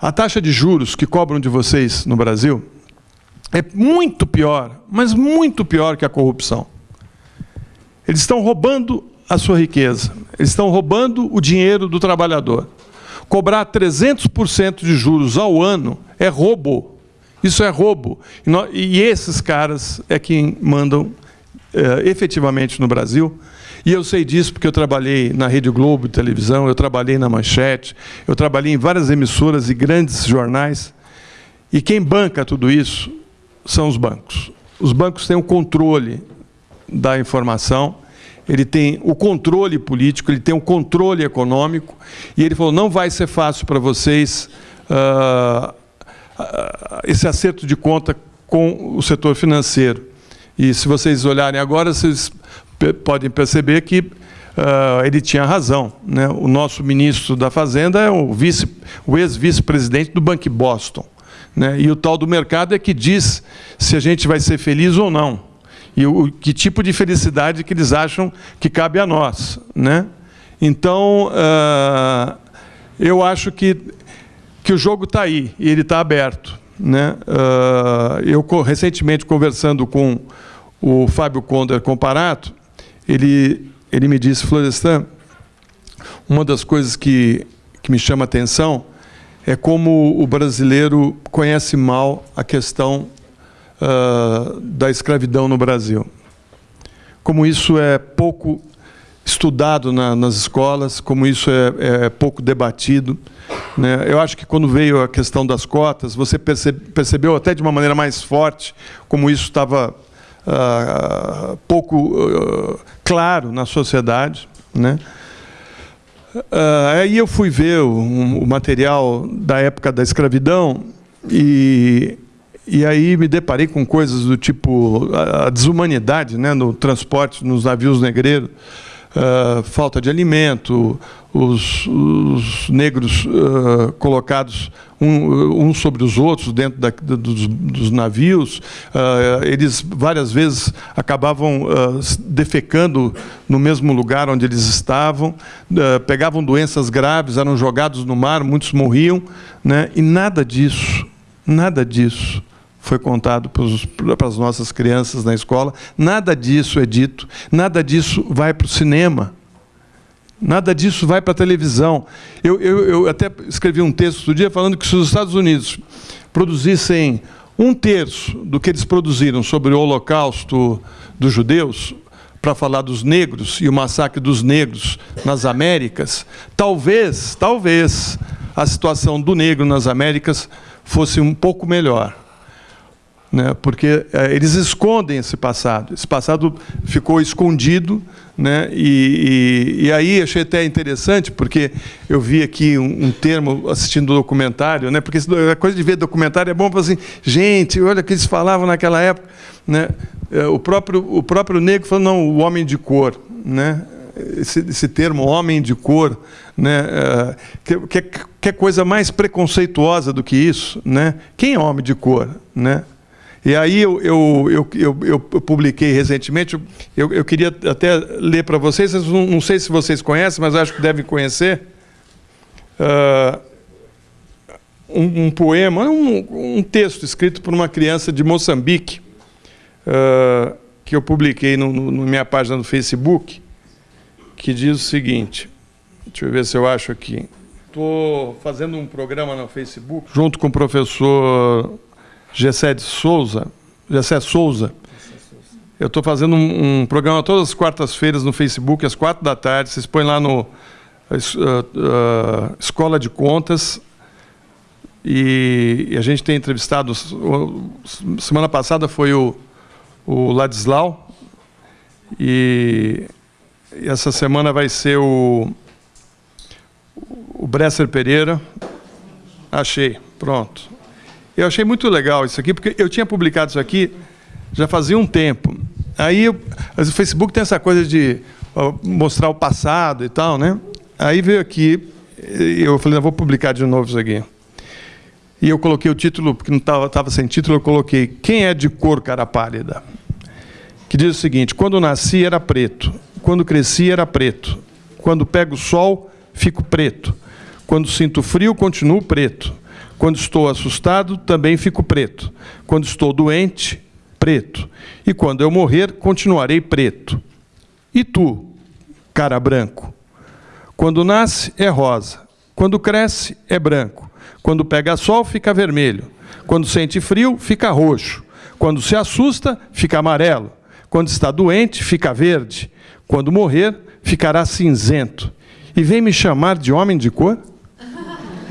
a taxa de juros que cobram de vocês no Brasil é muito pior, mas muito pior que a corrupção. Eles estão roubando a sua riqueza, eles estão roubando o dinheiro do trabalhador. Cobrar 300% de juros ao ano é roubo. Isso é roubo. E esses caras é quem mandam é, efetivamente no Brasil. E eu sei disso porque eu trabalhei na Rede Globo de televisão, eu trabalhei na Manchete, eu trabalhei em várias emissoras e grandes jornais. E quem banca tudo isso são os bancos. Os bancos têm o controle da informação, ele tem o controle político, ele tem o controle econômico, e ele falou, não vai ser fácil para vocês uh, esse acerto de conta com o setor financeiro. E se vocês olharem agora, vocês podem perceber que uh, ele tinha razão. Né? O nosso ministro da Fazenda é o, vice, o ex-vice-presidente do Banco Boston. Né? E o tal do mercado é que diz se a gente vai ser feliz ou não. E o, que tipo de felicidade que eles acham que cabe a nós. Né? Então, uh, eu acho que, que o jogo está aí, e ele está aberto. Né? Uh, eu, recentemente, conversando com o Fábio Conder Comparato, ele, ele me disse, Florestan, uma das coisas que, que me chama a atenção é como o brasileiro conhece mal a questão uh, da escravidão no Brasil. Como isso é pouco estudado na, nas escolas, como isso é, é pouco debatido. Né? Eu acho que quando veio a questão das cotas, você percebeu até de uma maneira mais forte como isso estava uh, pouco uh, claro na sociedade. Né? Uh, aí eu fui ver o, o, material da época da escravidão e, e aí me deparei com coisas do tipo a desumanidade né, no transporte nos navios negreiros, uh, falta de alimento, os, os negros uh, colocados um, uns sobre os outros dentro da, dos, dos, navios. Uh, eles várias vezes acabavam defecando no mesmo lugar onde eles estavam, pegavam doenças graves, eram jogados no mar, muitos morriam, né? e nada disso, nada disso foi contado para as nossas crianças na escola, nada disso é dito, nada disso vai para o cinema. Nada disso vai para a televisão. Eu, eu, eu, até escrevi um texto outro dia falando que se os Estados Unidos produzissem um terço do que eles produziram sobre o holocausto dos judeus, para falar dos negros e o massacre dos negros nas Américas, talvez, talvez, a situação do negro nas Américas fosse um pouco melhor né, porque é, eles escondem esse passado. Esse passado ficou escondido, né, e, e, e, aí achei até interessante, porque eu vi aqui um, um termo assistindo o documentário, né, porque a coisa de ver documentário é bom para assim, gente, olha o que eles falavam naquela época. Né, é, o, próprio, o próprio negro falou, não, o homem de cor. Né, esse, esse termo homem de cor, né, é, que, que, que coisa mais preconceituosa do que isso, né? Quem é homem de cor, né? E aí eu, eu, eu, eu, publiquei recentemente, eu, eu queria até ler para vocês, não, sei se vocês conhecem, mas acho que devem conhecer, uh, um, poema, um, texto escrito por uma criança de Moçambique, uh, que eu publiquei na minha página no Facebook, que diz o seguinte, deixa eu ver se eu acho aqui. Estou fazendo um programa no Facebook, junto com o professor Gessé Souza, Gessé Souza. Eu estou fazendo um, um, programa todas as quartas-feiras no Facebook, às quatro da tarde. Vocês põem lá no uh, uh, Escola de Contas. E, e, a gente tem entrevistado. Semana passada foi o, o Ladislau. E, e essa semana vai ser o, o Bresser Pereira. Achei, pronto. Eu achei muito legal isso aqui, porque eu tinha publicado isso aqui já fazia um tempo. Aí o Facebook tem essa coisa de mostrar o passado e tal, né? Aí veio aqui, eu falei, vou publicar de novo isso aqui. E eu coloquei o título, porque não estava sem título, eu coloquei Quem é de cor cara pálida? Que diz o seguinte, quando nasci era preto, quando cresci era preto, quando pego sol, fico preto, quando sinto frio, continuo preto, quando estou assustado, também fico preto. Quando estou doente, preto. E quando eu morrer, continuarei preto. E tu, cara branco? Quando nasce, é rosa. Quando cresce, é branco. Quando pega sol, fica vermelho. Quando sente frio, fica roxo. Quando se assusta, fica amarelo. Quando está doente, fica verde. Quando morrer, ficará cinzento. E vem me chamar de homem de cor?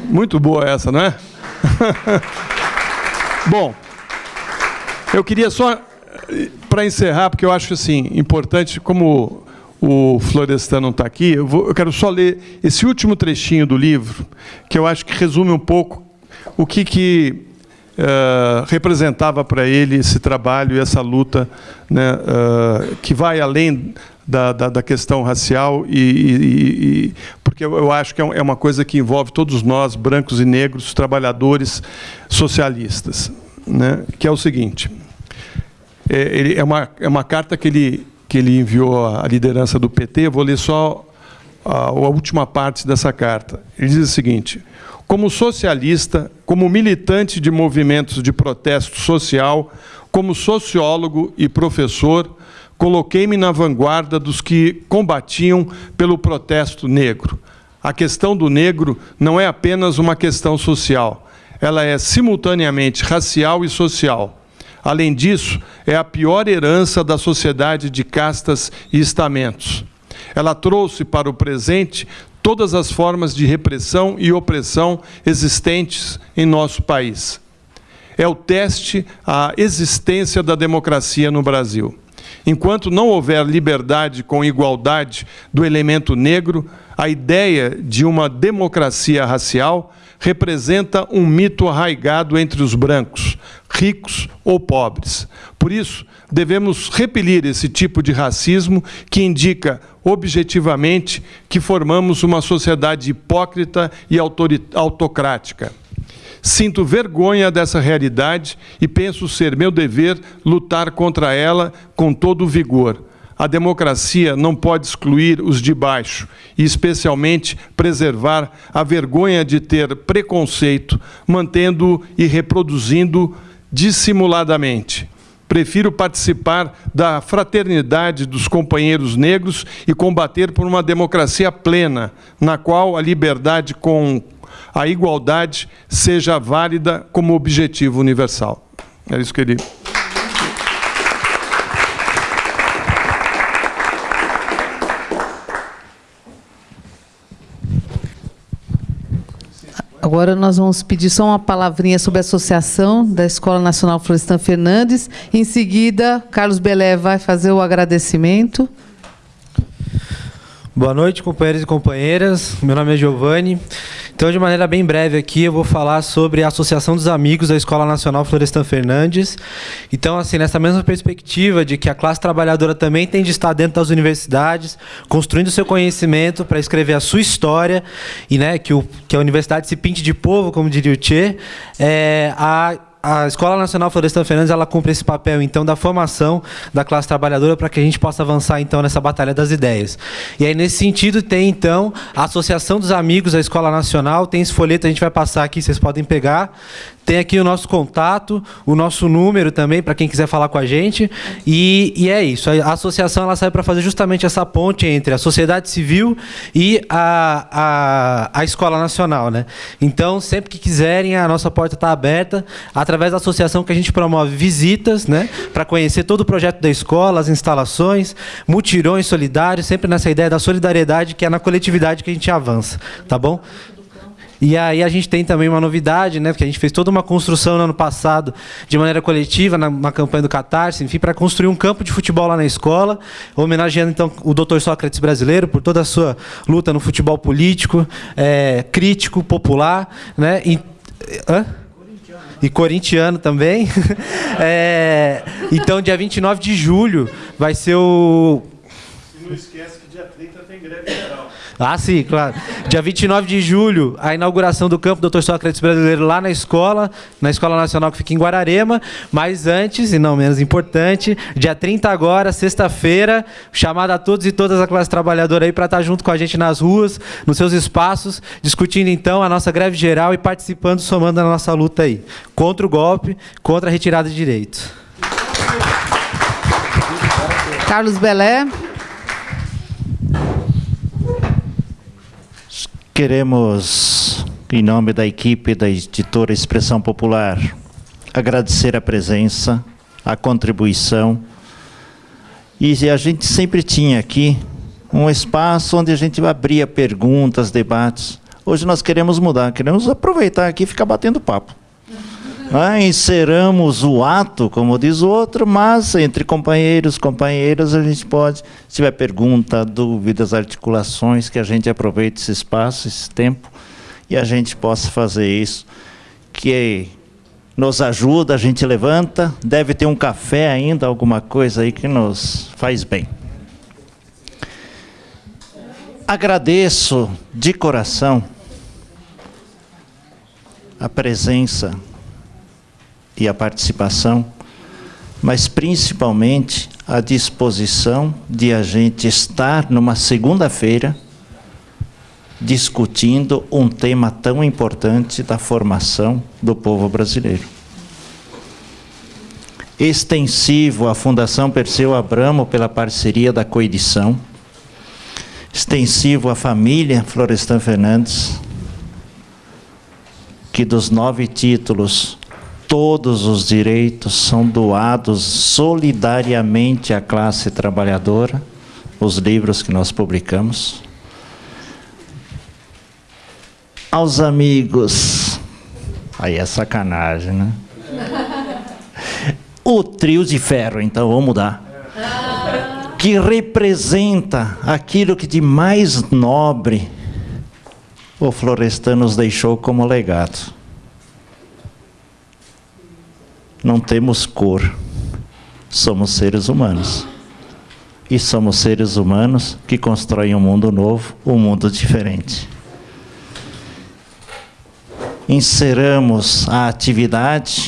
Muito boa essa, não é? Bom, eu queria só, para encerrar, porque eu acho assim, importante, como o Florestan não está aqui, eu, vou, eu quero só ler esse último trechinho do livro, que eu acho que resume um pouco o que, que uh, representava para ele esse trabalho e essa luta né, uh, que vai além da, da, da questão racial, e, e, e porque eu, eu, acho que é, é uma coisa que envolve todos nós, brancos e negros, trabalhadores socialistas, né? que é o seguinte, é, ele, é, uma, é uma carta que ele, que ele enviou à liderança do PT, vou ler só a, a última parte dessa carta. Ele diz o seguinte, como socialista, como militante de movimentos de protesto social, como sociólogo e professor, coloquei-me na vanguarda dos que combatiam pelo protesto negro. A questão do negro não é apenas uma questão social, ela é simultaneamente racial e social. Além disso, é a pior herança da sociedade de castas e estamentos. Ela trouxe para o presente todas as formas de repressão e opressão existentes em nosso país. É o teste à existência da democracia no Brasil. Enquanto não houver liberdade com igualdade do elemento negro, a ideia de uma democracia racial representa um mito arraigado entre os brancos, ricos ou pobres. Por isso, devemos repelir esse tipo de racismo que indica objetivamente que formamos uma sociedade hipócrita e autocrática. Sinto vergonha dessa realidade e penso ser meu dever lutar contra ela com todo o vigor. A democracia não pode excluir os de baixo e, especialmente, preservar a vergonha de ter preconceito, mantendo e reproduzindo dissimuladamente. Prefiro participar da fraternidade dos companheiros negros e combater por uma democracia plena, na qual a liberdade com a igualdade seja válida como objetivo universal. É isso que ele. Agora nós vamos pedir só uma palavrinha sobre a associação da Escola Nacional Florestan Fernandes. Em seguida, Carlos Belé vai fazer o agradecimento. Boa noite, companheiros e companheiras. Meu nome é Giovanni. Então, de maneira bem breve aqui, eu vou falar sobre a Associação dos Amigos da Escola Nacional Florestan Fernandes. Então, assim, nessa mesma perspectiva de que a classe trabalhadora também tem de estar dentro das universidades, construindo seu conhecimento para escrever a sua história e, né, que, o, que a universidade se pinte de povo, como diria o Tchê, é, a a Escola Nacional Florestan Fernandes ela cumpre esse papel então da formação da classe trabalhadora para que a gente possa avançar então nessa batalha das ideias. E aí nesse sentido tem então a Associação dos Amigos da Escola Nacional, tem esse folheto a gente vai passar aqui, vocês podem pegar. Tem aqui o nosso contato, o nosso número também, para quem quiser falar com a gente. E, e é isso. A associação ela serve para fazer justamente essa ponte entre a sociedade civil e a, a, a Escola Nacional. Né? Então, sempre que quiserem, a nossa porta está aberta. Através da associação que a gente promove visitas né, para conhecer todo o projeto da escola, as instalações, mutirões solidários, sempre nessa ideia da solidariedade, que é na coletividade que a gente avança. Tá bom? E aí a gente tem também uma novidade, né? Porque a gente fez toda uma construção no ano passado de maneira coletiva, na, na campanha do Catarse, enfim, para construir um campo de futebol lá na escola, homenageando então o Dr. Sócrates brasileiro por toda a sua luta no futebol político, é, crítico, popular, né? E, hã? e corintiano também. é, então, dia 29 de julho vai ser o. E não esquece que dia 30 tem greve. Ah, sim, claro. Dia 29 de julho, a inauguração do campo Dr. Sócrates Brasileiro lá na escola, na Escola Nacional que fica em Guararema. Mas antes, e não menos importante, dia 30 agora, sexta-feira, chamada a todos e todas a classe trabalhadora aí para estar junto com a gente nas ruas, nos seus espaços, discutindo então a nossa greve geral e participando, somando a nossa luta aí. Contra o golpe, contra a retirada de direitos. Carlos Belé. Queremos, em nome da equipe da editora Expressão Popular, agradecer a presença, a contribuição. E a gente sempre tinha aqui um espaço onde a gente abria perguntas, debates. Hoje nós queremos mudar, queremos aproveitar aqui e ficar batendo papo. Ah, o ato, como diz o outro, mas entre companheiros, companheiras, a gente pode, se tiver pergunta, dúvidas, articulações, que a gente aproveite esse espaço, esse tempo, e a gente possa fazer isso, que nos ajuda, a gente levanta, deve ter um café ainda, alguma coisa aí que nos faz bem. Agradeço de coração a presença e a participação, mas principalmente a disposição de a gente estar numa segunda-feira discutindo um tema tão importante da formação do povo brasileiro. Extensivo à Fundação Perseu Abramo pela parceria da coedição, extensivo à família Florestan Fernandes, que dos nove títulos todos os direitos são doados solidariamente à classe trabalhadora, os livros que nós publicamos. Aos amigos, aí é sacanagem, né? O trio de ferro, então vamos mudar. Que representa aquilo que de mais nobre o Florestan nos deixou como legado. Não temos cor, somos seres humanos. E somos seres humanos que constroem um mundo novo, um mundo diferente. Encerramos a atividade